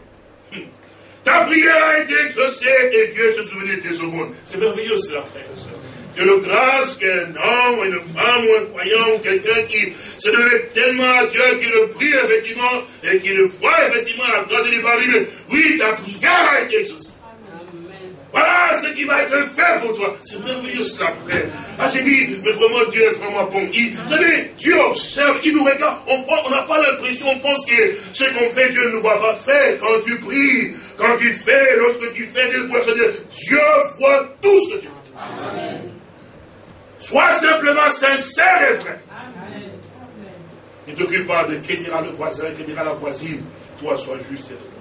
ta prière a été exaucée et Dieu se souvenait de tes aumônes. C'est merveilleux cela, frère et. Que le grâce qu'un homme, une femme, ou un croyant, ou quelqu'un qui se donnait tellement à Dieu, qui le prie effectivement, et qui le voit effectivement à la grâce de lui, oui, ta prière a été exaucée. Voilà ce qui va être fait pour toi. C'est merveilleux cela, frère. Ah, j'ai dit, mais vraiment, Dieu est vraiment bon. Il, vous savez, Dieu observe, il nous regarde. On n'a pas l'impression, on pense que ce qu'on fait, Dieu ne nous voit pas faire. Quand tu pries, quand tu fais, lorsque tu fais, Dieu voit tout ce que tu fais. Sois simplement sincère et vrai. Ne t'occupe pas de que dira le voisin, que dira la voisine. Toi, sois juste et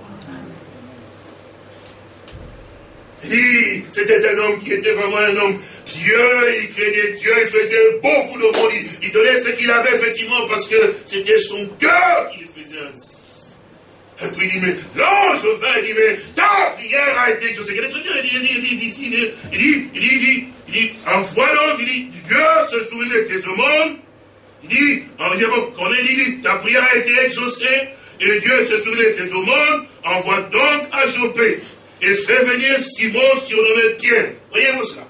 c'était un homme qui était vraiment un homme Dieu, il craignait Dieu, il faisait beaucoup de monde, il, donnait ce qu'il avait effectivement parce que c'était son cœur qui le faisait ainsi. Et puis il dit, mais l'ange vint, il dit, mais ta prière a été exaucée. Il dit, il dit, il dit, il dit, il dit, il dit, il dit, il envoie donc, il dit, Dieu se souvient de tes aumônes. Il dit, en il dit, ta prière a été exaucée, et Dieu se souvient de tes aumônes, envoie donc à Jopé et fait venir Simon surnommé Pierre. Voyez-vous cela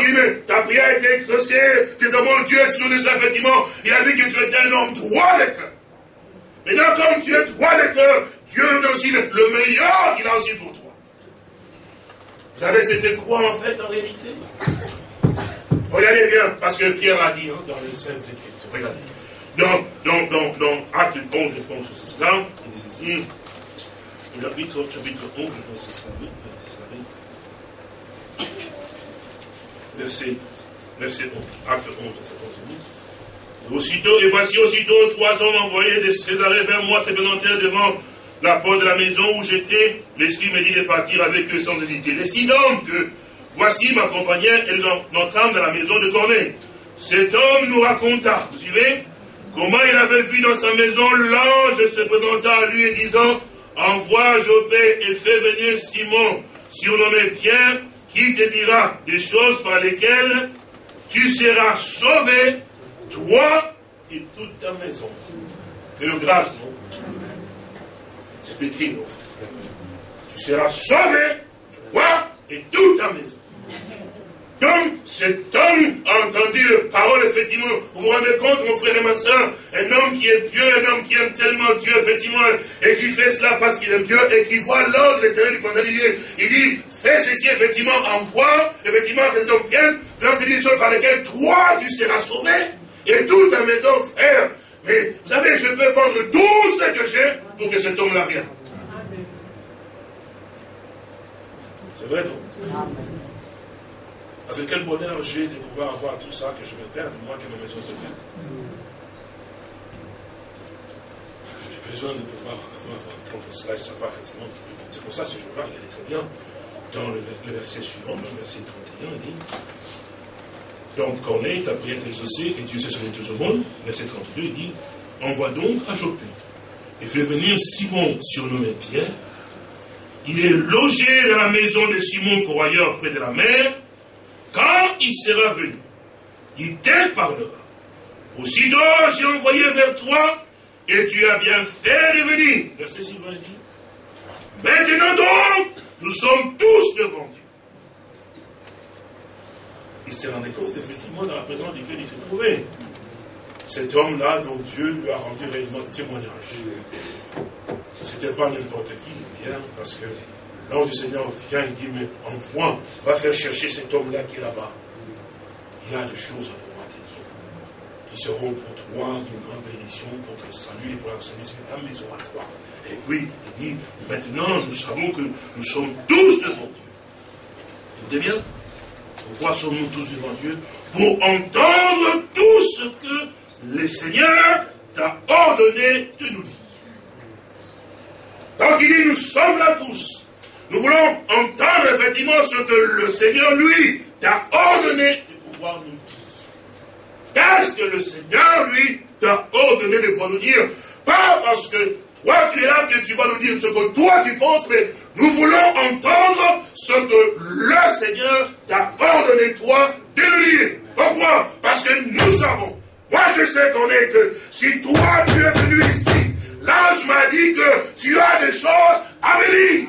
il dit, ta prière a été exaucée, tes amours, Dieu est sur ça, effectivement. Il a vu que tu étais un homme droit de cœur. Maintenant, comme tu es droit de cœur, Dieu a aussi le, meilleur qu'il a aussi pour toi. Vous savez, c'était quoi en fait en réalité? Regardez bien, parce que Pierre a dit hein, dans les Saintes Écritures. Regardez. Donc, donc, donc, donc, acte 11, je pense c'est cela. Il dit ceci chapitre, chapitre 11, je pense que c'est oui, c'est oui. Verset, verset 11, acte 11, verset 11. Et aussitôt, et voici aussitôt trois hommes envoyés de Césarée vers moi se présentèrent devant la porte de la maison où j'étais. L'Esprit me dit de partir avec eux sans hésiter. Les six hommes que voici m'accompagnèrent et nous entrâmes dans la maison de Corneille. Cet homme nous raconta, vous suivez, comment il avait vu dans sa maison l'ange se présenta à lui et disant, envoie Jopé et fais venir Simon, surnommé Pierre, qui te dira des choses par lesquelles tu seras sauvé, toi et toute ta maison. Que le grâce, non? C'est écrit, non Tu seras sauvé, toi et toute ta maison. Donc, cet homme a entendu les paroles, effectivement. Vous vous rendez compte, mon frère et ma soeur, un homme qui est Dieu, un homme qui aime tellement Dieu, effectivement, et qui fait cela parce qu'il aime Dieu, et qui voit l'ordre l'éternel du pandémie. Il dit, fais ceci, effectivement, envoie, effectivement, que homme vienne, faire des choses par lesquelles toi, tu seras sauvé, et toute ta maison, frère. Mais, vous savez, je peux vendre tout ce que j'ai pour que cet homme-là vienne. C'est vrai, non? Parce que quel bonheur j'ai de pouvoir avoir tout ça, que je me perde, moi, que ma maison se perde. J'ai besoin de pouvoir avoir, entendre cela et savoir effectivement. C'est pour ça ce jour-là, il est très bien. Dans le, verset suivant, le verset 31, il dit Donc, Corneille, ta prière est exaucée et Dieu s'est sauvé tout au monde. Verset 32, il dit Envoie donc à Jopé et fais venir Simon, surnommé Pierre. Il est logé dans la maison de Simon, Courroyeur, près de la mer quand il sera venu, il te parlera. Aussitôt, j'ai envoyé vers toi, et tu as bien fait de venir. Verset suivant dit. Maintenant donc, nous sommes tous devant Dieu. Il s'est rendu compte effectivement dans la présence duquel il s'est trouvé. Cet homme-là dont Dieu lui a rendu réellement témoignage. C'était pas n'importe qui, bien, parce que L'ange du Seigneur vient et dit, mais envoie, va faire chercher cet homme-là qui est là-bas. Il a des choses à pouvoir te dire, qui seront pour toi d'une grande bénédiction, pour ton salut et pour la salut de ta maison à toi. Et puis, il dit, maintenant, nous savons que nous sommes tous devant Dieu. Écoutez bien, pourquoi sommes-nous tous devant Dieu? Pour entendre tout ce que le Seigneur t'a ordonné de nous dire. Donc il dit, nous sommes là tous. Nous voulons entendre effectivement ce que le Seigneur, lui, t'a ordonné de pouvoir nous dire. Qu'est-ce que le Seigneur, lui, t'a ordonné de pouvoir nous dire? Pas parce que toi, tu es là que tu vas nous dire ce que toi, tu penses, mais nous voulons entendre ce que le Seigneur t'a ordonné, toi, de nous dire. Pourquoi? Parce que nous savons. Moi, je sais qu'on est que si toi, tu es venu ici, l'ange m'a dit que tu as des choses à me dire.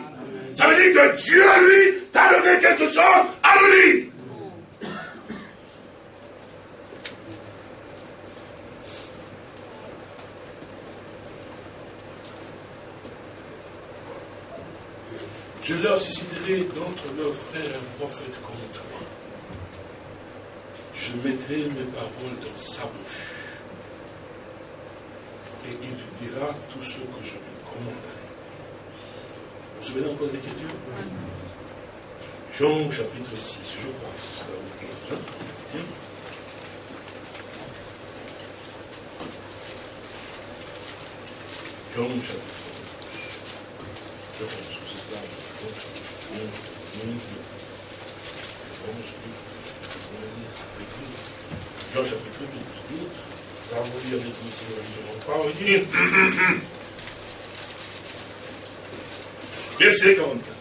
Ça veut dire que Dieu, lui, t'a donné quelque chose à lui. Je leur susciterai d'autres leurs frères un prophète comme toi. Je mettrai mes paroles dans sa bouche. Et il dira tout ce que je lui commanderai. Vous vous souvenez encore de l'écriture Jean chapitre 6, je crois que c'est ça. Jean. Jean chapitre 6. Je pense que c'est ça. Jean chapitre 8. Là, vous avec nous si vous ne pas. Il dit Verset 44.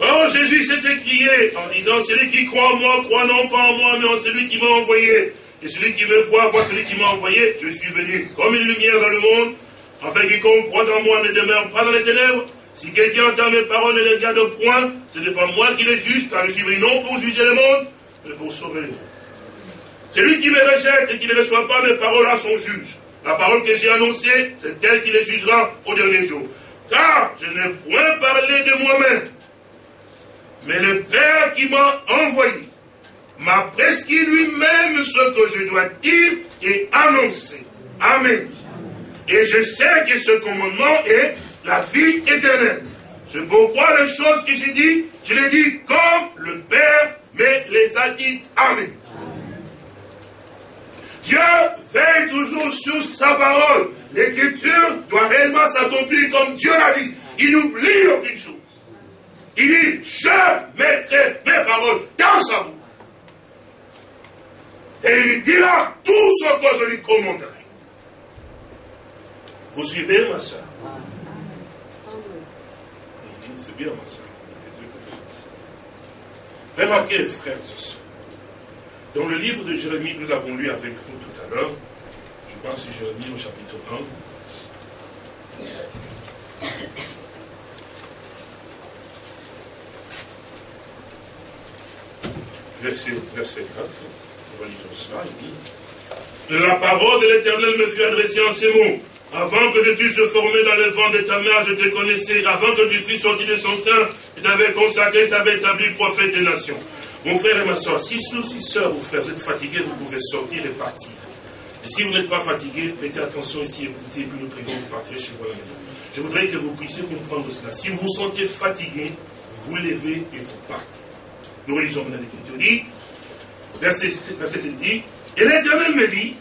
Or Jésus s'est écrié en disant, celui qui croit en moi, croit non pas en moi, mais en celui qui m'a envoyé. Et celui qui me voit, voit celui qui m'a envoyé. Je suis venu comme une lumière dans le monde, afin quiconque croit en moi ne demeure pas dans les ténèbres. Si quelqu'un entend mes paroles et ne les garde point, ce n'est pas moi qui les juge, car je suis venu non pour juger le monde, mais pour sauver le monde. Celui qui me rejette et qui ne reçoit pas mes paroles à son juge. La parole que j'ai annoncée, c'est elle qui les jugera au dernier jour car je n'ai point parlé de moi-même, mais le Père qui m'a envoyé m'a prescrit lui-même ce que je dois dire et annoncer. Amen. Et je sais que ce commandement est la vie éternelle. C'est pourquoi les choses que j'ai dit, je les dis comme le Père me les a dites. Amen. Dieu veille toujours sur sa parole. L'écriture doit réellement s'accomplir comme Dieu l'a dit. Il n'oublie aucune chose. Il dit, je mettrai mes paroles dans sa bouche. Et il dira tout ce que je lui commanderai. Vous suivez, ma soeur? C'est bien, ma soeur. Remarquez, frères et sœurs, dans le livre de Jérémie que nous avons lu avec vous tout à l'heure, je pense que Jérémie au chapitre 1, verset, verset 4, on va lire cela, il dit, La parole de l'Éternel me fut adressée en ces mots. Avant que je t'eusse formé dans le vent de ta mère, je te connaissais. Avant que tu fusses sorti de son sein, je t'avais consacré, je t'avais établi prophète des nations. Mon frère et ma soeur, si sous, si soeur ou frère, vous êtes fatigués, vous pouvez sortir et partir. Et si vous n'êtes pas fatigué, mettez attention ici, écoutez, puis nous prions, vous partirez chez vous la maison. Je voudrais que vous puissiez comprendre cela. Si vous vous sentez fatigué, vous levez et vous partez. Nous relisons maintenant l'Écriture dit, verset 7 dit, et l'Éternel me dit,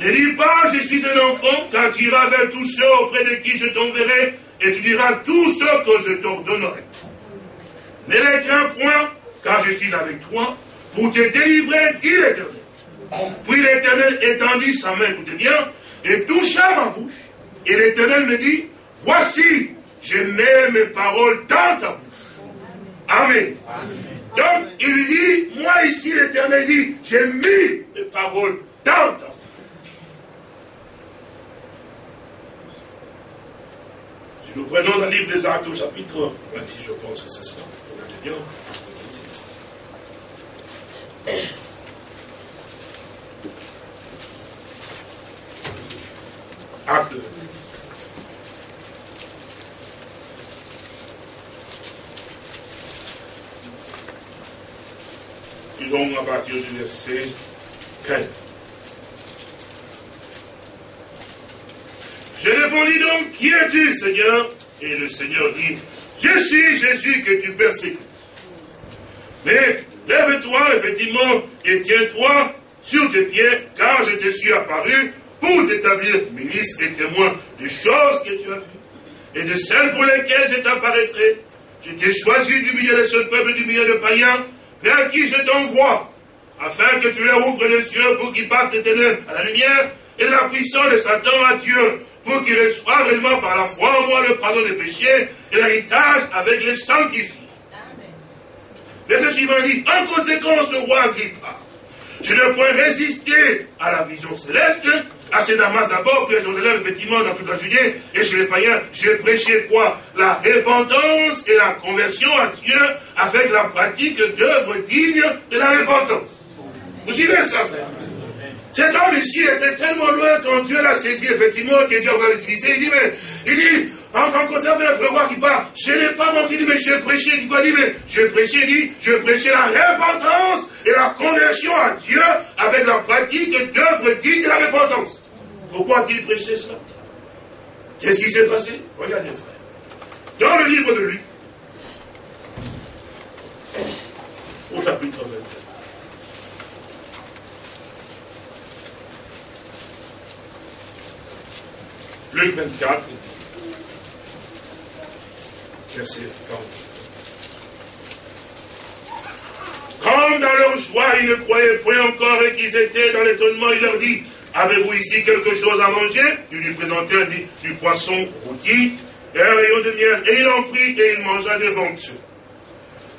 ne dis pas, je suis un enfant, car tu iras vers tous ceux auprès de qui je t'enverrai, et tu diras tout ce que je t'ordonnerai. Ne les crains point, car je suis avec toi, pour te délivrer, dit l'Éternel. Puis l'Éternel étendit sa main, écoutez bien, et toucha ma bouche. Et l'Éternel me dit, voici, je mets mes paroles dans ta bouche. Amen. Donc, il dit, moi ici, l'Éternel dit, j'ai mis mes paroles dans ta bouche. Si nous prenons le livre des Actes au chapitre 26, je pense que c'est ça. Regardez bien, 26. Acte 26. Lisons à verset 15. Je répondis donc, qui es-tu, Seigneur? Et le Seigneur dit, je suis Jésus que tu persécutes. Mais lève-toi, effectivement, et tiens-toi sur tes pieds, car je te suis apparu pour t'établir ministre et témoin des choses que tu as vues et de celles pour lesquelles je t'apparaîtrai. Je t'ai choisi du milieu de ce peuple, du milieu de païens, vers qui je t'envoie, afin que tu leur ouvres les yeux pour qu'ils passent des ténèbres à la lumière et de la puissance de Satan à Dieu, pour qu'ils reçoivent réellement par la foi en moi le pardon des péchés et l'héritage avec les sanctifiés. Verset suivant dit, en conséquence, roi Agrippa, je ne pourrais résister à la vision céleste, à ces Damas d'abord, puis à Jérusalem, effectivement, dans toute la Judée, et chez les païens, j'ai prêché quoi? La repentance et la conversion à Dieu avec la pratique d'œuvres dignes de la repentance. Vous suivez cela, frère cet homme ici était tellement loin quand Dieu l'a saisi, effectivement, que Dieu va l'utiliser. Il dit, mais, il dit, en rencontrant un frère qui parle, je n'ai pas dit, mais j'ai prêché, il dit mais j'ai prêché, il dit, je prêchais la repentance et la conversion à Dieu avec la pratique d'œuvres dignes de la repentance. Pourquoi a-t-il prêché cela Qu'est-ce qui s'est passé? Regardez, frère. Dans le livre de Luc, au chapitre 21, Luc 24, verset 40. Comme dans leur joie, ils ne croyaient point encore et qu'ils étaient dans l'étonnement, il leur dit, avez-vous ici quelque chose à manger? Il lui présentait du, du poisson rôti et un rayon de miel. Et il en prit et il mangea devant eux.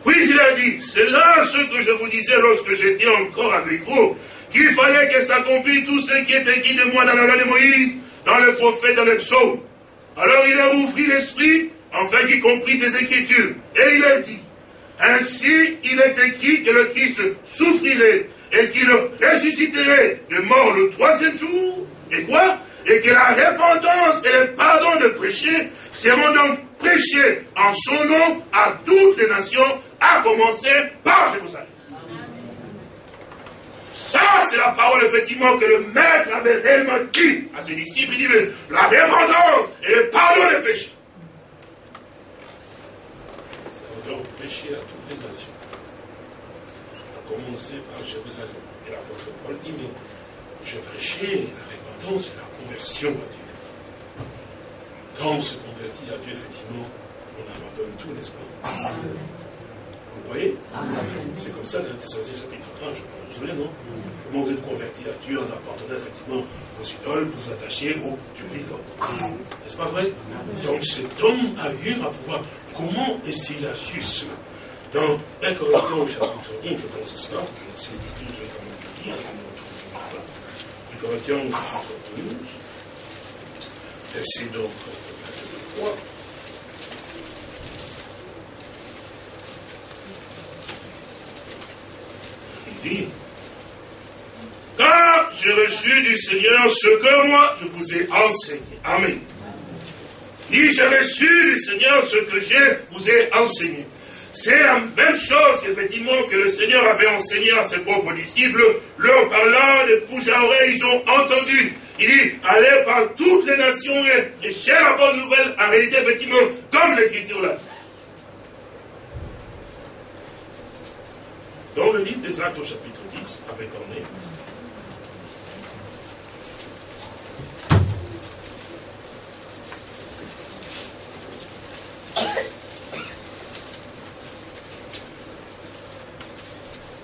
Puis il a dit, c'est là ce que je vous disais lorsque j'étais encore avec vous, qu'il fallait que s'accomplisse tout ce qui est écrit de moi dans la loi de Moïse, dans le prophète, dans le psaume. Alors il a ouvert l'esprit, afin qu'il comprisse les Écritures. Et il a dit, ainsi il est écrit que le Christ souffrirait et qu'il ressusciterait de mort le troisième jour. Et quoi? Et que la repentance et le pardon de péché seront donc prêchés en son nom à toutes les nations, à commencer par Jérusalem. Ça, c'est la parole, effectivement, que le maître avait réellement dit à ses disciples. Il dit, mais la repentance et le pardon des péchés. C'est donc péché à toutes les nations. À commencer par Jérusalem. Et l'apôtre Paul dit, mais je prêchais la repentance et la conversion à Dieu. Quand on se convertit à Dieu, effectivement, on abandonne tout, n'est-ce pas? Vous voyez C'est comme ça dans Thessaloniciens chapitre 1, je. Vous vous souvenez, non Comment vous êtes converti à Dieu en abandonnant effectivement vos idoles pour vous attacher au Dieu vivant. N'est-ce pas vrai Donc cet homme a eu à pouvoir. Comment est-ce qu'il a su cela Dans 1 Corinthiens chapitre 11, je pense que c'est cela, c'est je vais quand même le dire, 1 Corinthiens chapitre 11, verset donc 23. Car j'ai reçu du Seigneur ce que moi je vous ai enseigné. Amen. Il j'ai reçu du Seigneur ce que je vous ai enseigné. C'est la même chose, effectivement, que le Seigneur avait enseigné à ses propres disciples, leur parlant de bouche à oreille, ils ont entendu. Il dit, allez par toutes les nations et, et la bonne nouvelle, réalité, effectivement, comme l'Écriture l'a dit. Dans le livre des Actes au chapitre 10, avec Corneille,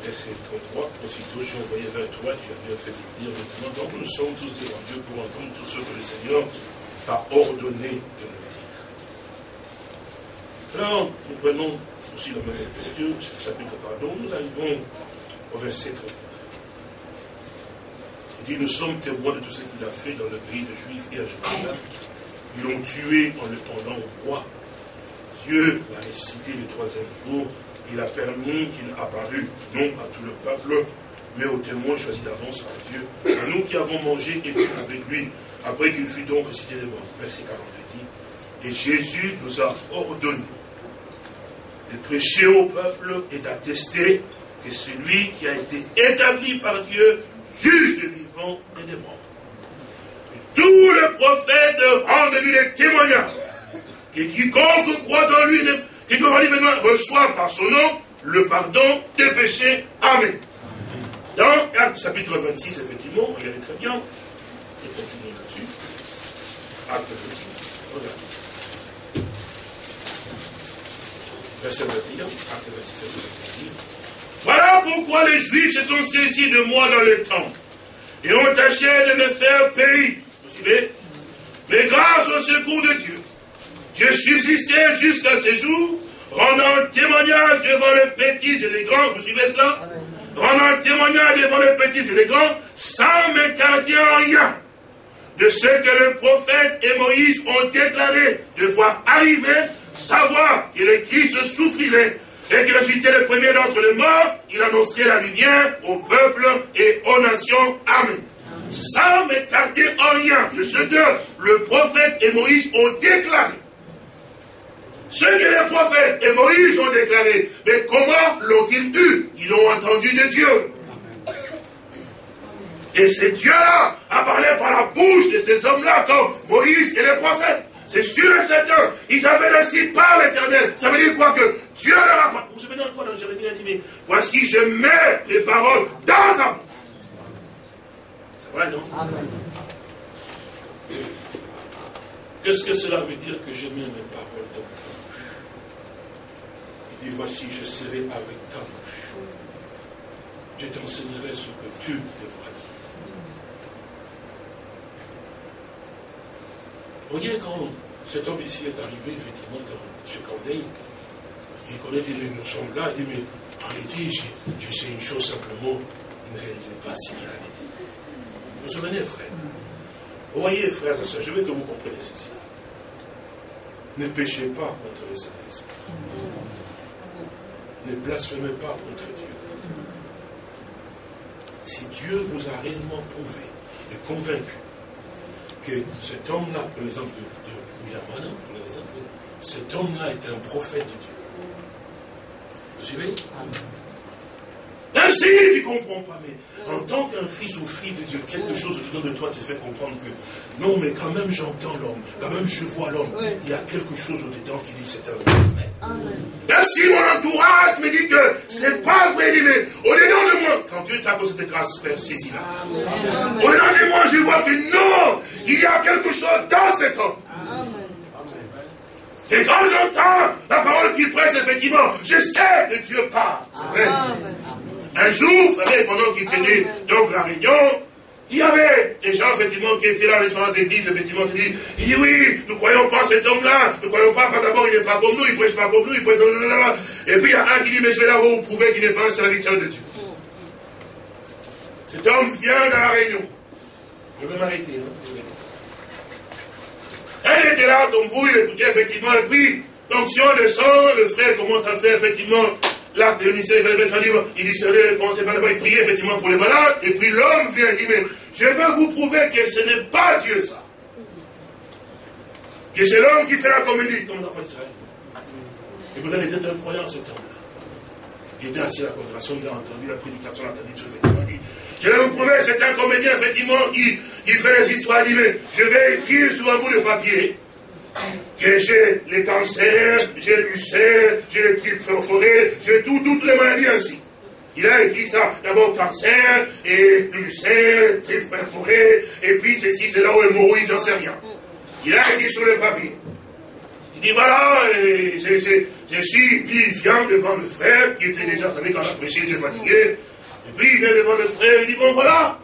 verset 33, aussitôt j'ai envoyé vers toi, tu as bien fait de dire maintenant, donc nous sommes tous devant Dieu pour entendre tout ce que le Seigneur t'a ordonné de nous dire. Alors, nous prenons aussi la même lecture, chapitre pardon, nous arrivons au verset 39. Il dit, nous sommes témoins de tout ce qu'il a fait dans le pays de Juifs et à Jérusalem. Ils l'ont tué en le pendant au roi. Dieu l'a ressuscité le troisième jour il a permis qu'il apparût, non à tout le peuple, mais aux témoins choisis d'avance par Dieu, à nous qui avons mangé et bu avec lui, après qu'il fut donc ressuscité de mort. Verset 42 dit, et Jésus nous a ordonné de prêcher au peuple et d'attester que celui qui a été établi par Dieu, juge des vivants et des morts. Et tous les prophètes rendent lui des témoignages, que quiconque croit en lui qui doit maintenant reçoit par son nom le pardon des péchés. Amen. Dans Acte chapitre 26, effectivement, regardez très bien, et continuez là-dessus. Acte 26, regardez. Verset 21, acte 26, verset 21. Voilà pourquoi les Juifs se sont saisis de moi dans le temple et ont tâché de me faire payer. Vous suivez? Mais grâce au secours de Dieu, je subsistais jusqu'à ce jour, rendant témoignage devant les petits et les grands, vous suivez cela? Rendant témoignage devant les petits et les grands, sans m'écarter en rien de ce que le prophète et Moïse ont déclaré de voir arriver, savoir que le Christ souffrirait et qu'il ressuscitait le premier d'entre les morts, il annonçait la lumière au peuple et aux nations. Amen. Sans m'écarter en rien de ce que le prophète et Moïse ont déclaré. Ce que les prophètes et Moïse ont déclaré, mais comment l'ont-ils eu? Ils l'ont entendu de Dieu. Et c'est Dieu-là a parlé par la bouche de ces hommes-là, comme Moïse et les prophètes. C'est sûr et certain. Ils avaient réussi par l'éternel. Ça veut dire quoi que Dieu leur a. Vous vous souvenez de quoi dans Jérémie a dit, mais voici, je mets les paroles dans ta bouche. C'est vrai, non? Amen. Qu'est-ce que cela veut dire que je mets mes paroles dans ta dit, voici, je serai avec ta bouche. Je t'enseignerai ce que tu devras dire. Voyez, quand cet homme ici est arrivé, effectivement, chez Corneille, il connaît, dit, nous sommes là, il dit, mais en réalité, je, sais une chose simplement, il ne réalisait pas ce qu'il avait. Vous vous souvenez, frère? Vous voyez, frères et soeurs, je veux que vous compreniez ceci. Ne péchez pas contre le Saint-Esprit ne blasphémez pas contre Dieu. Si Dieu vous a réellement prouvé et convaincu que cet homme-là, par exemple de, de William pour l'exemple, cet homme-là est un prophète de Dieu. Vous suivez? Même si tu ne comprends pas, mais en tant qu'un fils ou fille de Dieu, quelque chose au-dedans de toi te fait comprendre que non, mais quand même j'entends l'homme, quand même je vois l'homme. Il y a quelque chose au-dedans qui dit c'est un vrai. Même si mon entourage me dit que c'est pas vrai, mais au-dedans de moi, quand Dieu t'a posé cette grâce, Père, saisis-la. Au-dedans de moi, je vois que non, il y a quelque chose dans cet homme. Et quand j'entends la parole qu'il presse, effectivement, je sais que Dieu parle. C'est vrai. Un jour, vous savez, pendant qu'il tenait donc la réunion, Il y avait des gens, effectivement, qui étaient là, les gens églises, effectivement, ils dit, il dit, oui, nous ne croyons pas cet homme-là, nous ne croyons pas, d'abord, il n'est pas comme nous, il ne prêche pas comme nous, il prêche... Et puis, il y a un qui dit, mais je vais là vous prouver qu'il n'est pas un serviteur de Dieu. Cet homme vient dans la réunion. Je vais m'arrêter, hein. Elle était là, comme vous, il écoutait, effectivement, et puis, l'onction descend, le frère commence à faire, effectivement, l'acte de ministère, il discernait les pensées, il priait, effectivement, pour les malades, et puis l'homme vient, dire, mais je vais vous prouver que ce n'est pas Dieu, ça. Que c'est l'homme qui fait la comédie, comme l'enfant d'Israël. Et peut il était un croyant, cet homme-là. Il était assis à la congrégation, il a entendu la prédication, il a entendu tout, effectivement, dit, je vais vous prouver, c'est un comédien, effectivement, qui, fait les histoires, il dit, je vais écrire sur un bout de papier que j'ai les cancers, j'ai l'ulcère, j'ai les tripes perforées, j'ai tout, toutes les maladies ainsi. Il a écrit ça, d'abord cancer, et ulcère, tripes perforées, et puis ceci, c'est là où hémorroïde, j'en sais rien. Il a écrit sur le papier. Il dit, voilà, je, je, suis vivifiant devant le frère, qui était déjà, vous savez, quand on a prêché, il était fatigué, et puis il vient devant le frère, il dit, bon voilà,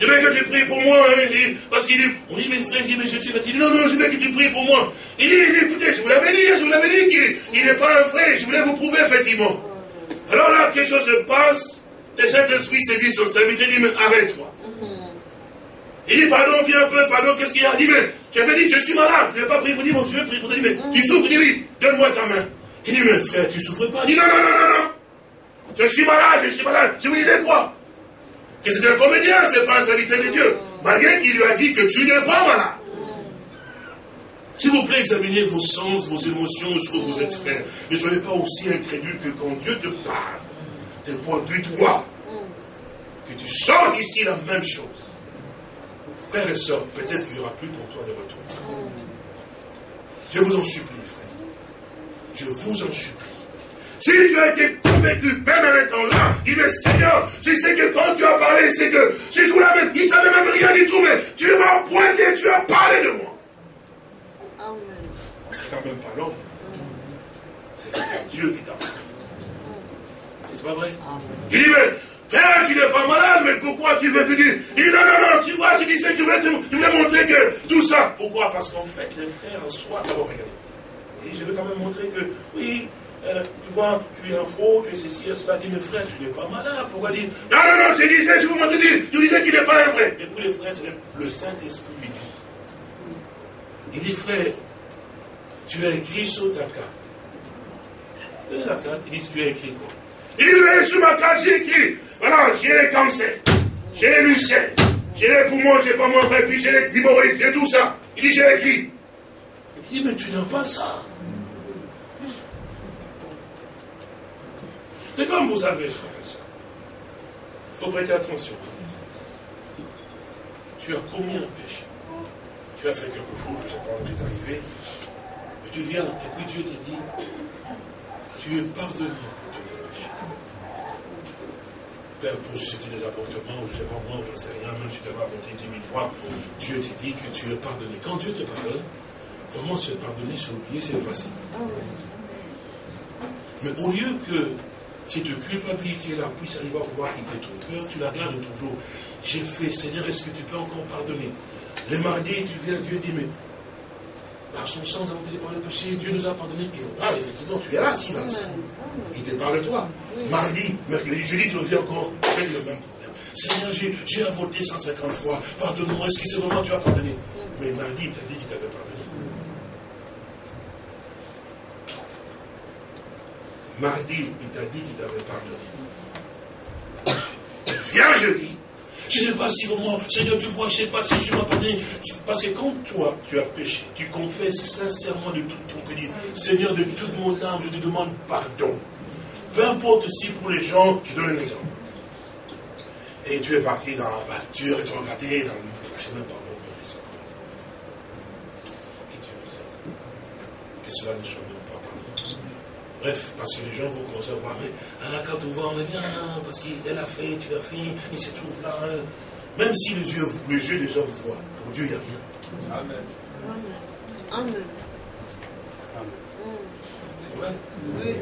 je veux que tu pries pour moi. Hein, parce qu'il dit, on dit, mais frère, dit, mais je suis fatigué. Non, non, je veux que tu pries pour moi. Il dit, écoutez, je vous l'avais dit, je vous l'avais dit qu'il n'est pas un frère. Je voulais vous prouver, effectivement. Alors là, quelque chose se passe. Le Saint-Esprit dit son serviteur, il dit, mais arrête-toi. Il dit, pardon, viens un peu, pardon, qu'est-ce qu'il y a? Il dit, mais tu avais dit, je suis malade, je n'ai pas prié pour dire, mon Dieu, prie pour. Il dit, mais tu souffres? Il dit, oui, donne-moi ta main. Il dit, mais frère, tu souffres pas? Il dit, non, non, non, non, non. Je suis malade, je suis malade. Je vous disais quoi? Que c'est un comédien, c'est pas un serviteur de Dieu. Malgré qu'il lui a dit que tu n'es pas malade. S'il vous plaît, examinez vos sens, vos émotions, ce que vous êtes frère. Ne soyez pas aussi incrédule que quand Dieu te parle, te pointe du doigt, que tu chantes ici la même chose. Frères et sœurs, peut-être qu'il n'y aura plus pour toi de retour. Je vous en supplie, frère. Je vous en supplie. Si tu as été convaincu, même en étant là, il dit, Seigneur, je sais que quand tu as parlé, c'est que si je vous l'avais, il ne savait même rien du tout, mais tu m'as pointé, tu as parlé de moi. C'est quand même pas l'homme. C'est Dieu qui t'a parlé. C'est pas vrai? Il dit, mais Père, tu n'es pas malade, mais pourquoi tu veux venir? Il dit, non, non, non, tu vois, je disais, tu voulais, tu voulais montrer que tout ça. Pourquoi? Parce qu'en fait, les frères en soi, d'abord, regardez. Et je veux quand même montrer que, oui, euh, tu vois, tu es un faux, tu es ceci, cela. Dit, mes frères, tu n'es pas malade. Pourquoi dire Non, non, non, je disais, je vous montre, tu disais qu'il n'est pas un vrai. Et puis les frères, le Saint-Esprit lui dit. Il dit, frère, tu as écrit sur ta carte. la carte, il dit, tu as écrit quoi? Il dit, sur ma carte, j'ai écrit, voilà, j'ai les cancers, j'ai les lucères, j'ai les poumons, j'ai pas mon et puis j'ai les thyroïdes, j'ai tout ça. Il dit, j'ai écrit. Il dit, mais tu n'as pas ça. C'est comme vous avez, frère. Il faut prêter attention. Tu as commis un péché. Tu as fait quelque chose, je ne sais pas où c'est arrivé. Et tu viens, et puis Dieu te dit, tu es pardonné pour tous tes péchés. Peu importe si c'était des avortements, ou je ne sais pas moi, je ne sais rien, même si tu avais avorté dix mille fois, Dieu te dit que tu es pardonné. Quand Dieu te pardonne, comment se pardonner, se oublier, c'est facile. Mais au lieu que cette culpabilité-là puisse arriver à pouvoir quitter ton cœur, tu la gardes toujours. J'ai fait, Seigneur, est-ce que tu peux encore pardonner? Le mardi, tu viens, Dieu dit, mais par son sang, nous avons été par le péché, Dieu nous a pardonné. Et on parle, effectivement, tu es là, silence. Il te parle de toi. Mardi, mercredi, jeudi, tu reviens encore avec le même problème. Seigneur, j'ai avorté 150 fois, pardonne-moi, est-ce que c'est vraiment tu as pardonné? Mais mardi, il t'a dit qu'il t'avait pardonné. Mardi, il t'a dit qu'il t'avait pardonné. Viens jeudi. Je ne sais pas si vraiment, Seigneur, tu vois, je ne sais pas si je m'as pardonné. Parce que quand toi, tu as péché, tu confesses sincèrement de tout ton cœur, Seigneur, de toute mon âme, je te demande pardon. Peu importe si pour les gens, je donne un exemple. Et tu es parti dans la voiture et tu regardé dans le. Je sais même pas Que cela ne soit Bref, parce que les gens vont commencer à voir, mais ah, quand on voit, on dit, ah, parce qu'elle a fait, tu l'as fait, il se trouve là. Hein. Même si les yeux, les yeux des hommes voient, pour Dieu, il n'y a rien. Amen. Amen. C'est vrai? Oui.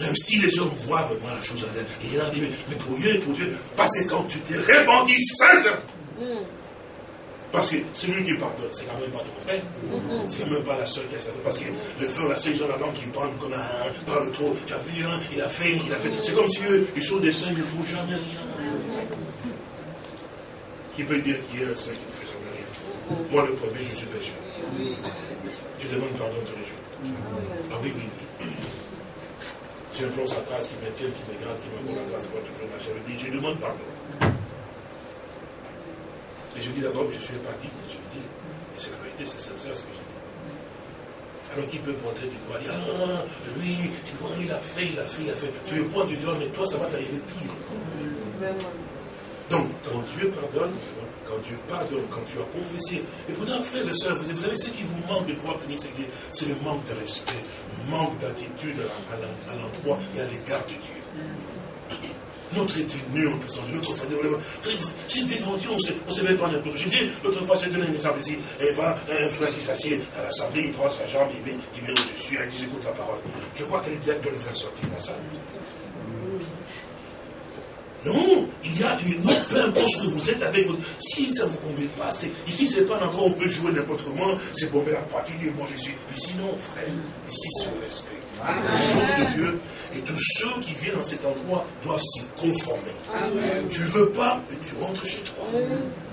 Même si les hommes voient vraiment la chose, il a dit, mais pour Dieu, pour Dieu, parce que quand tu t'es répandu sincèrement, parce que celui qui pardonne, c'est quand même pas ton frère. C'est quand même pas la soeur qui a ça. Parce que le frère, la soeur, ils ont la langue qui parle comme un, parle trop. Tu as vu, hein, il a fait, il a fait. C'est comme si eux, ils sont des saints, ils ne font jamais rien. Qui peut dire qu'il y a un saint qui ne fait jamais rien? Moi, le premier, je suis pécheur. Je demande pardon tous les jours. Ah oui, oui, oui. Sa grâce qui me tient, qui me garde, qui me la grâce, moi toujours ma chère. Je demande pardon. Et je dis d'abord que je suis empathique, je dis, et c'est la vérité, c'est sincère ce que je dis. Alors qui peut pointer du doigt, dire, ah, lui, tu vois, il a fait, il a fait, il a fait. Tu le pointes du doigt, mais toi, ça va t'arriver pire. Donc, quand Dieu pardonne, quand Dieu pardonne, quand tu as confessé, et pourtant, frères et sœurs, vous savez, ce qui vous manque de pouvoir tenir cette c'est le manque de respect, le manque d'attitude à l'endroit et à l'égard de Dieu notre tenue en personne, notre famille. J'ai Dieu, on ne se met pas n'importe J'ai dit, l'autre fois, j'ai donné un exemple ici. Et va, un frère qui s'assied à l'assemblée, il prend sa jambe, il met, il met au-dessus, il dit, j'écoute la parole. Je crois qu'elle est directe de le faire sortir la salle. Non, il y a une autre, peu importe ce que vous êtes avec votre. Si ça ne vous convient pas, ici, ce n'est pas un endroit où on peut jouer n'importe comment, c'est bomber la partie, dire moi je suis. Ici, non, frère. Ici, c'est le respect. La chose de Dieu, et tous ceux qui viennent dans cet endroit doivent s'y conformer. Tu ne veux pas, mais tu rentres chez toi.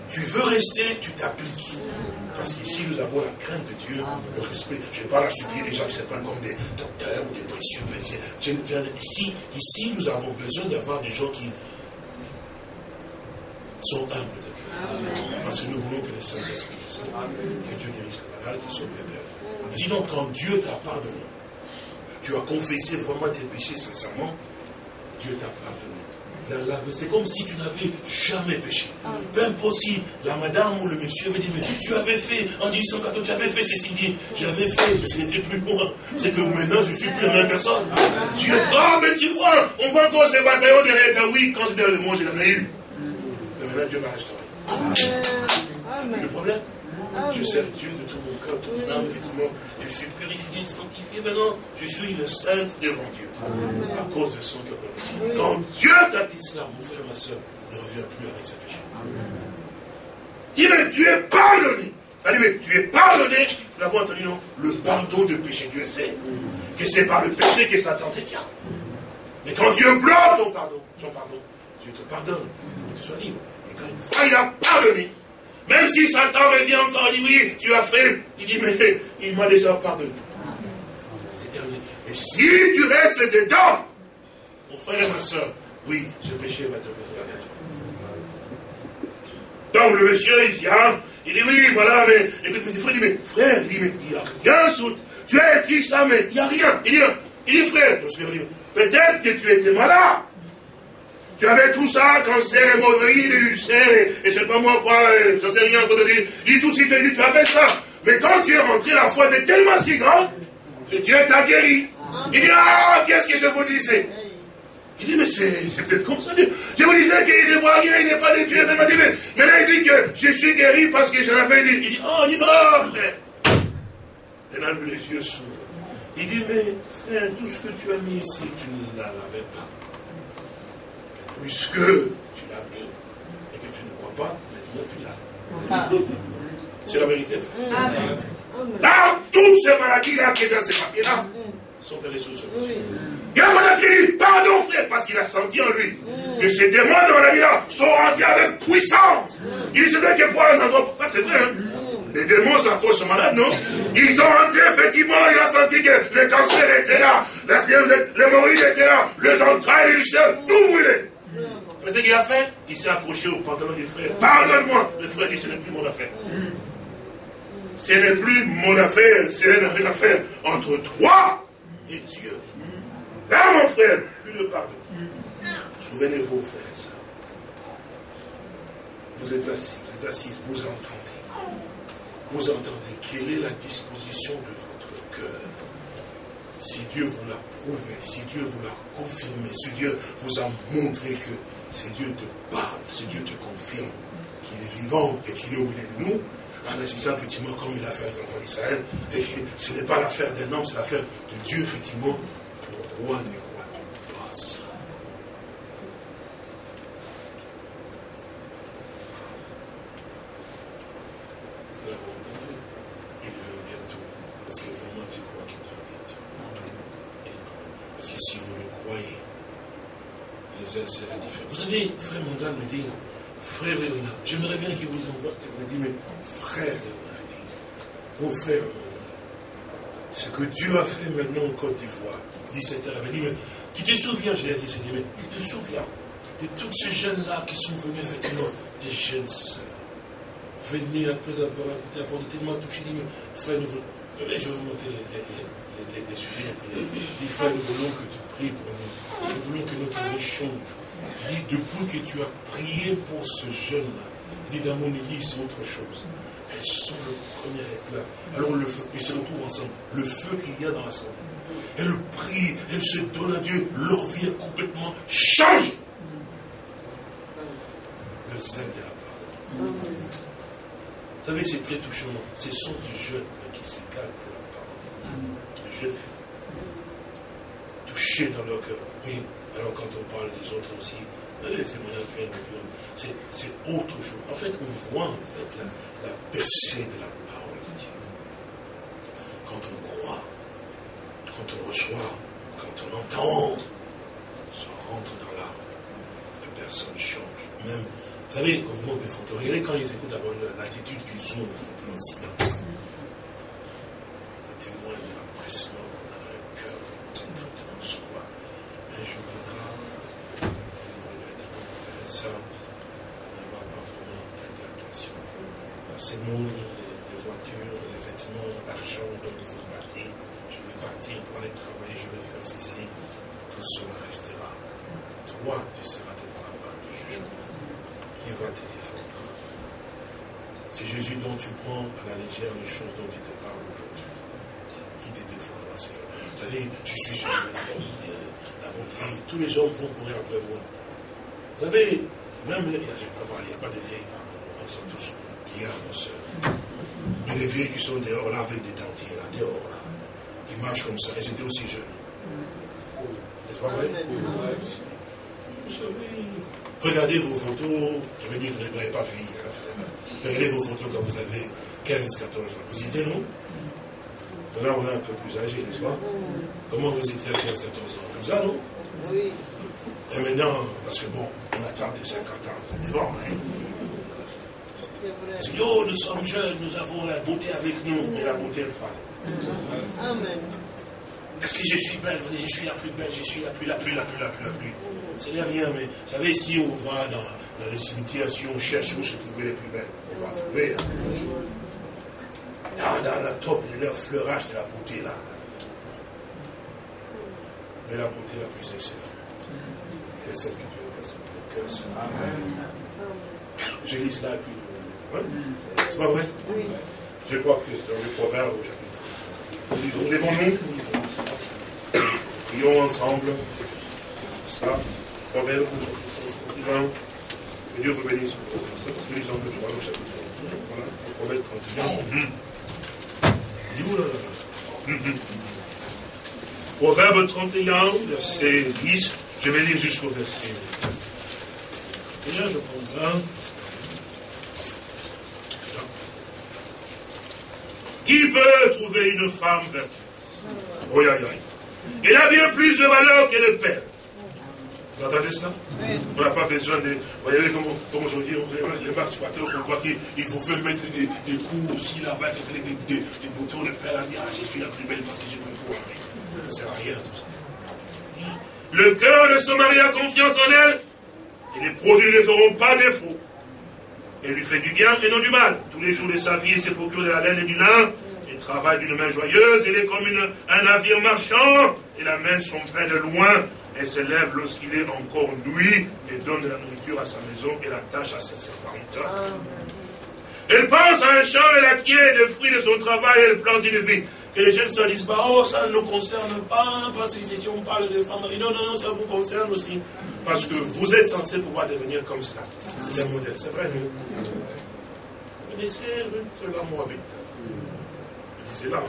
Tu veux rester, tu t'appliques. Parce qu'ici, nous avons la crainte de Dieu, le respect. Je ne vais pas la supplier les gens qui se prennent comme des docteurs ou des précieux. Ici, ici, nous avons besoin d'avoir des gens qui sont humbles de Dieu. Parce que nous voulons que le Saint-Esprit descende, que Dieu guérisse la malade, qui sauve les pères. Sinon, quand Dieu t'a pardonné, tu as confessé vraiment tes péchés sincèrement, Dieu t'a pardonné. C'est comme si tu n'avais jamais péché. Peu importe si la madame ou le monsieur avait dit, mais tu avais fait, en 1814, tu avais fait ceci, dit, j'avais fait, mais ce n'était plus moi. C'est que maintenant, je ne suis plus la même personne. Dieu, oh, mais tu vois, on voit encore ces bataillons derrière oui, quand c'était le moi, je l'en ai eu. Mais maintenant, Dieu m'a restauré. Le problème, je sers Dieu de tout mon cœur, de mon âme, effectivement. Je suis purifié, sanctifié. Maintenant, je suis une sainte devant Dieu. À cause de son cœur. Quand Dieu t'a dit cela, mon frère, ma soeur, ne reviens plus avec péchés. Dis, mais tu es pardonné. Tu es pardonné. Nous l'avons entendu, non Le pardon de péché. Dieu sait que c'est par le péché que Satan te tient. Mais quand Dieu bloque ton pardon, son pardon, Dieu te pardonne pour que tu sois libre. Et quand une fois il a pardonné, même si Satan revient encore, il dit oui, tu as fait. Il dit, mais il m'a déjà pardonné. C'est terminé. Et si tu restes dedans, mon frère et ma soeur, oui, ce péché va demeurer avec toi. Donc le monsieur, il vient, il dit oui, voilà, mais écoute, mes frères, il dit, mais frère, il dit, mais il n'y a rien sur. Tu as écrit ça, mais il n'y a rien. Il dit, il dit frère, peut-être que tu étais malade. Tu avais tout ça, cancer, hémorroïdes, ulcères, et, et sais pas moi quoi, je sais rien encore de dire. Il tout suite dit, tu avais ça. Mais quand tu es rentré, la foi était tellement si grande que Dieu t'a guéri. Il dit, ah, qu'est-ce que je vous disais? Il dit, mais c'est peut-être comme ça. Je vous disais qu'il ne voit rien, il n'est pas détruit. Il m'a dit, mais, là, il dit que je suis guéri parce que je l'avais dit. Il dit, oh, il dit, non, frère. Et là, les yeux s'ouvrent. Il dit, mais frère, tout ce que tu as mis ici, tu ne l'avais pas puisque tu l'as mis et que tu ne crois pas, maintenant tu l'as. C'est la vérité, frère. Dans toutes ces maladies-là qui sont dans ces papiers-là, sont allés sous ce Il a dit, pardon frère, parce qu'il a senti en lui que ces démons de maladie-là sont rentrés avec puissance. Il dit, c'est vrai que pour un endroit, ah, c'est vrai, hein? Les démons sont cause malades, non? Ils sont rentrés, effectivement, il a senti que le cancer était là, l'hémorroïde était là, les entrailles, les tout brûlé. Mais ce qu'il a fait, il s'est accroché au pantalon du frère. Pardonne-moi. Le frère dit, ce n'est plus mon affaire. Ce n'est plus mon affaire, c'est une affaire entre toi et Dieu. Là, mon frère, plus de pardon. Souvenez-vous, frère et soeur. Vous êtes assis, vous êtes assis, vous entendez. Vous entendez quelle est la disposition de votre cœur? Si Dieu vous l'a prouvé, si Dieu vous l'a confirmé, si Dieu vous a montré que si Dieu te parle, si Dieu te confirme qu'il est vivant et qu'il est au milieu de nous, en agissant effectivement comme il a fait avec les enfants d'Israël, et que ce n'est pas l'affaire d'un homme, c'est l'affaire de Dieu, effectivement, pourquoi ne crois-tu grâce. Nous l'avons entendu. Il vient bientôt. Est-ce que vraiment tu crois qu'il vient bientôt Parce que si vous le croyez, les. Vous savez, frère Mondial me dit, frère Léonard, j'aimerais bien qu'il vous envoie, il me dit, mais frère Léonard, mon frère ce que Dieu a fait maintenant en Côte d'Ivoire, 17 h il dit, mais tu te souviens, je l'ai dit, dit, mais tu te souviens de tous ces jeunes-là qui sont venus, effectivement, des jeunes sœurs, venus après avoir écouté la tellement touchés, dit, mais frère, nous voulons, je vais vous montrer les, les, sujets. Il dit, frère, nous voulons que tu pour nous. Nous voulons que notre vie change. Il dit, depuis que tu as prié pour ce jeune-là, il dit, dans mon église, c'est autre chose. Elles sont le premier éclat. Alors le feu, ils se retrouvent ensemble. Le feu qu'il y a dans l'assemblée. Elles prient, elles se donnent à Dieu. Leur vie est complètement changée. Le zèle de la parole. Vous savez, c'est très touchant. Ce sont des jeunes qui s'égalent pour la parole. Des jeunes filles. Touchées dans leur cœur. Oui, alors quand on parle des autres aussi, les témoignages viennent de C'est autre chose. En fait, on voit en fait la, la percée de la parole de Dieu. Quand on croit, quand on reçoit, quand on entend, ça rentre dans l'âme. La personne change. Même, vous savez, quand vous montrez des photos, regardez quand ils écoutent l'attitude qu'ils ont en silence. Vous témoignez de l'empressement qu'on Un jour viendra, ça. ces mondes, les voitures, les vêtements, l'argent dont vous partez. Je vais partir pour aller travailler, je vais faire ceci. Tout cela restera. Toi, tu seras devant la barre du jugement. Qui va te défendre C'est Jésus dont tu prends à la légère les choses dont il te parle aujourd'hui. Qui te défendra, Seigneur savez, je suis Jésus, la Tous les hommes vont courir après moi. Vous savez, même les, il n'y a pas de vieilles, ils sont tous y a nos. Mais les vieilles qui sont dehors là avec des dentiers là, dehors là, qui marchent comme ça, et c'était aussi jeunes. N'est-ce pas vrai? Regardez vos photos, je veux dire que vous n'avez pas vieilli, hein, Regardez vos photos quand vous avez 15, 14 ans. Vous étiez, non? Là, on est un peu plus âgé, n'est-ce pas? Comment vous étiez à 15, 14 ans? Comme ça, non Oui. Et maintenant, parce que bon, on attend des 50 ans, c'est bon, hein Seigneur, nous sommes jeunes, nous avons la beauté avec nous, mais la beauté elle femme. Amen. Est-ce que je suis belle Je suis la plus belle, je suis la plus, la plus, la plus, la plus, la plus. Ce n'est rien, mais vous savez, si on va dans, dans le cimetière, si on cherche où se trouver les plus belles, on va trouver. Hein. Dans, dans la top de leur fleurage de la beauté là. Mais la beauté la plus excellente. Elle est celle que Dieu a passée dans le cœur. Amen. Je lis cela et puis c'est pas vrai? Je crois que c'est dans le proverbe au chapitre. Nous Levons-nous. Prions ensemble. Ça. Proverbe au chapitre 20. Que Dieu vous bénisse. Nous lisons le droit au chapitre. Voilà. Proverbe 31. Proverbe 31, verset 10. Je vais lire jusqu'au verset. Déjà, je pense, hein, Qui peut trouver une femme vertueuse? Oui, oui, oui. Elle a bien plus de valeur que le père. Vous entendez cela On n'a pas besoin de. Vous voyez, comme, comme aujourd'hui, les participateur, on voit qu'il faut faire mettre des, des coups aussi là-bas, des, des, des, boutons. Le père a dit Ah, je suis la plus belle parce que j'ai mon coup Ça ne sert à rien tout ça. Le cœur de son mari a confiance en elle et les produits ne feront pas défaut. Elle lui fait du bien et non du mal. Tous les jours de sa vie, il se procure de la laine et du lin. Il travaille d'une main joyeuse. Il est comme un navire marchand. Il amène son pain de loin et se lève lorsqu'il est encore nuit et donne de la nourriture à sa maison et la tâche à ses servantes. Elle pense à un champ et la quitte des fruits de son travail et elle plante une vie. Que les jeunes se disent pas, oh, ça ne nous concerne pas, parce que si on parle de femmes, non, non, non, ça vous concerne aussi. Parce que vous êtes censé pouvoir devenir comme ça. C'est un modèle, c'est vrai, nous. Vous connaissez Ruth la Moabite C'est là.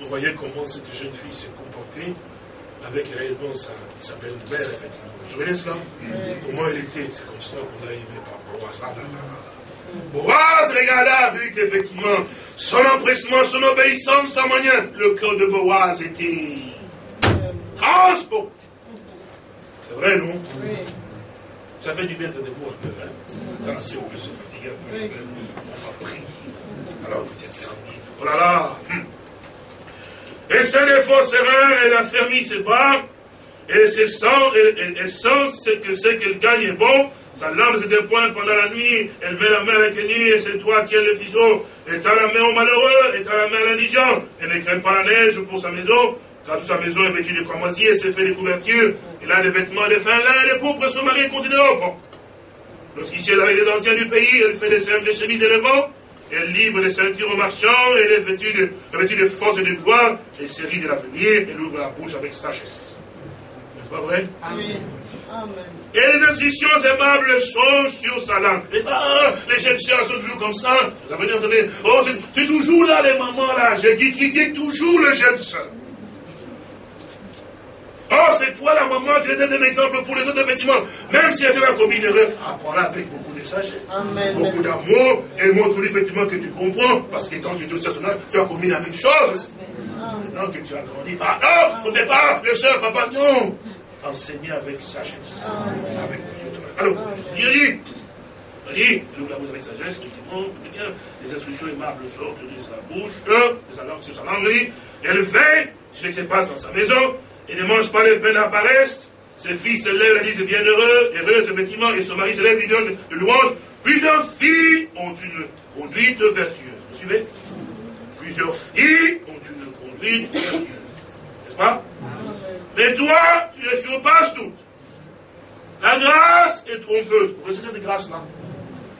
Vous voyez comment cette jeune fille s'est comportée. avec réellement sa, sa belle-mère, effectivement. Vous vous souvenez cela Comment elle était C'est comme ça qu'on l'a aimé par Boaz. Ah là là là. Boaz regarda, vu qu'effectivement, son empressement, son obéissance, sa manière, le cœur de Boaz était transporté. C'est vrai, non? Oui. Ça fait du bien de debout un peu. Hein? si on peut se fatiguer un peu, vais- on va prier. Alors, vous êtes fermé. Oh là là hum. Et c'est les fausses erreurs, elle a fermé ses bras, et c'est sans, et, que c'est qu'elle gagne est bon, sa langue se dépointe pendant la nuit, elle met la main à l'inconnu, et ses doigts tiennent le fiseau, tend la main au malheureux, tend la main à l'indigent, elle ne craint pas la neige pour sa maison, car toute sa maison est vêtue de cramoisi, et s'est fait des couvertures, elle a des vêtements de fin lin, et des pourpres, son mari est considérable. Lorsqu'il est avec les anciens du pays, elle fait des simples chemises et le vent, elle livre des ceintures aux marchands, elle est vêtue de, vêtue de force et de gloire, et série de l'avenir, elle ouvre la bouche avec sagesse. N'est-ce pas vrai? Amen. Et les instructions aimables sont sur sa langue. Et ah, les Égyptiens sont toujours comme ça. Vous avez entendu Oh, c'est- toujours là, les mamans là. J'ai dit qui dit toujours le Égyptien. Oh, c'est toi la maman qui était un exemple pour les autres, effectivement. Même si elle a commis une erreur, apprends-la avec beaucoup de sagesse. Amen. Beaucoup d'amour. Et montre-lui effectivement que tu comprends. Parce que quand tu te âge, tu as commis la même chose. Maintenant que tu as grandi, pardon, au départ, le soeur, papa, non. Enseigner avec sagesse. Avec monsieur Alors, il dit, il dit, il ouvre la bouche avec sagesse, effectivement, il bien, les instructions aimables sortent de sa bouche, de sa langue, sur sa langue, il dit, elle veille ce qui se passe dans sa maison, et ne mange pas les peines à paresse, ses filles se lèvent, la disent bienheureux, heureuse, effectivement, et son mari se lève, dit de louange. Plusieurs filles ont une conduite vertueuse. Vous suivez? Plusieurs filles ont une conduite vertueuse. N'est-ce pas? Mais toi, tu les surpasses toutes. La grâce est trompeuse. Vous connaissez cette grâce-là?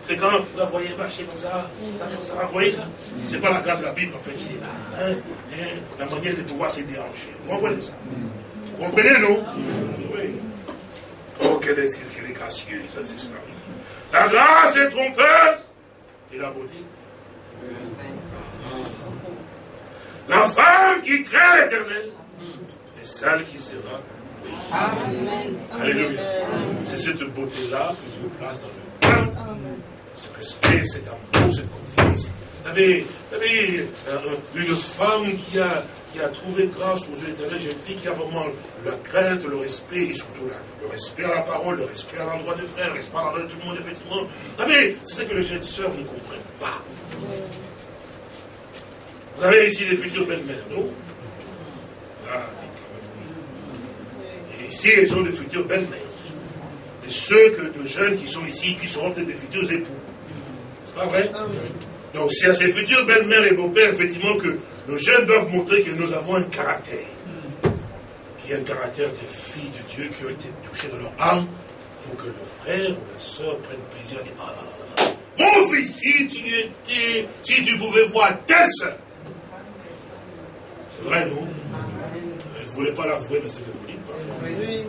C'est quand vous la voyez marcher comme ça, ça, comme ça, vous voyez ça? C'est pas la grâce de la Bible, en fait, c'est la, hein, hein, la manière de pouvoir se déranger. Vous comprenez ça? Vous comprenez, non? Oui. Oh, quelle est, quelle est gracieuse, ça, c'est ça. La grâce est trompeuse et la beauté. La femme qui craint l'éternel celle qui sera. Alléluia. C'est cette beauté-là que Dieu place dans le cœur. Ce respect, cet amour, cette confiance. Vous savez, vous savez, euh, une femme qui a, qui a trouvé grâce aux yeux éternels, une fille qui a vraiment la crainte, le respect, et surtout la- le respect à la parole, le respect à l'endroit des frères, le respect à l'endroit de tout le monde, effectivement. Vous savez, c'est ce que les jeunes sœurs ne comprennent pas. Vous avez ici les futures belles-mères, non? Ah, mais quand même, oui. Et ici, elles ont des futures belles-mères. Et ceux que, de jeunes qui sont ici, qui seront peut-être des futurs époux. C'est pas vrai? Donc c'est à ces futures belles-mères et beaux-pères, effectivement, que nos jeunes doivent montrer que nous avons un caractère. Qui est un caractère de filles de Dieu qui ont été touchées dans leur âme pour que le frère ou la soeur prenne plaisir à dire Ah là là là, mon fils, si tu étais, si tu pouvais voir telle soeur. C'est vrai, non? Vous ne voulez pas l'avouer, mais c'est ce que vous dites. Oui.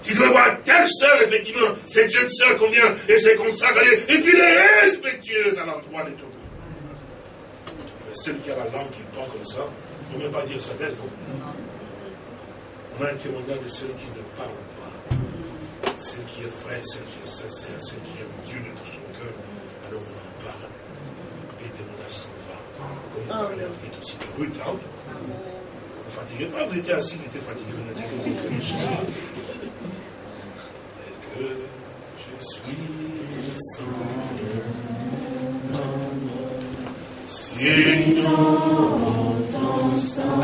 Tu dois voir telle sœur, effectivement, cette jeune sœur combien elle s'est consacrée, et puis elle est respectueuse à l'endroit de tout le monde. Mais celle qui a la langue qui parle comme ça, il ne faut même pas dire ça belle, non? On a un témoignage de celle qui ne parle pas, celle qui est vraie, celle qui est sincère, celle qui aime Dieu de tout son cœur. Alors on en parle. Et les témoignages s'en vont. Comme on parlait en fait aussi de Ruth, hein ne fatiguez pas, vous étiez assis, vous étiez fatigué, vous n'avez que je suis son si ton sang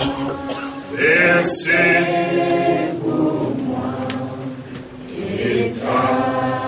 versé pour moi et ta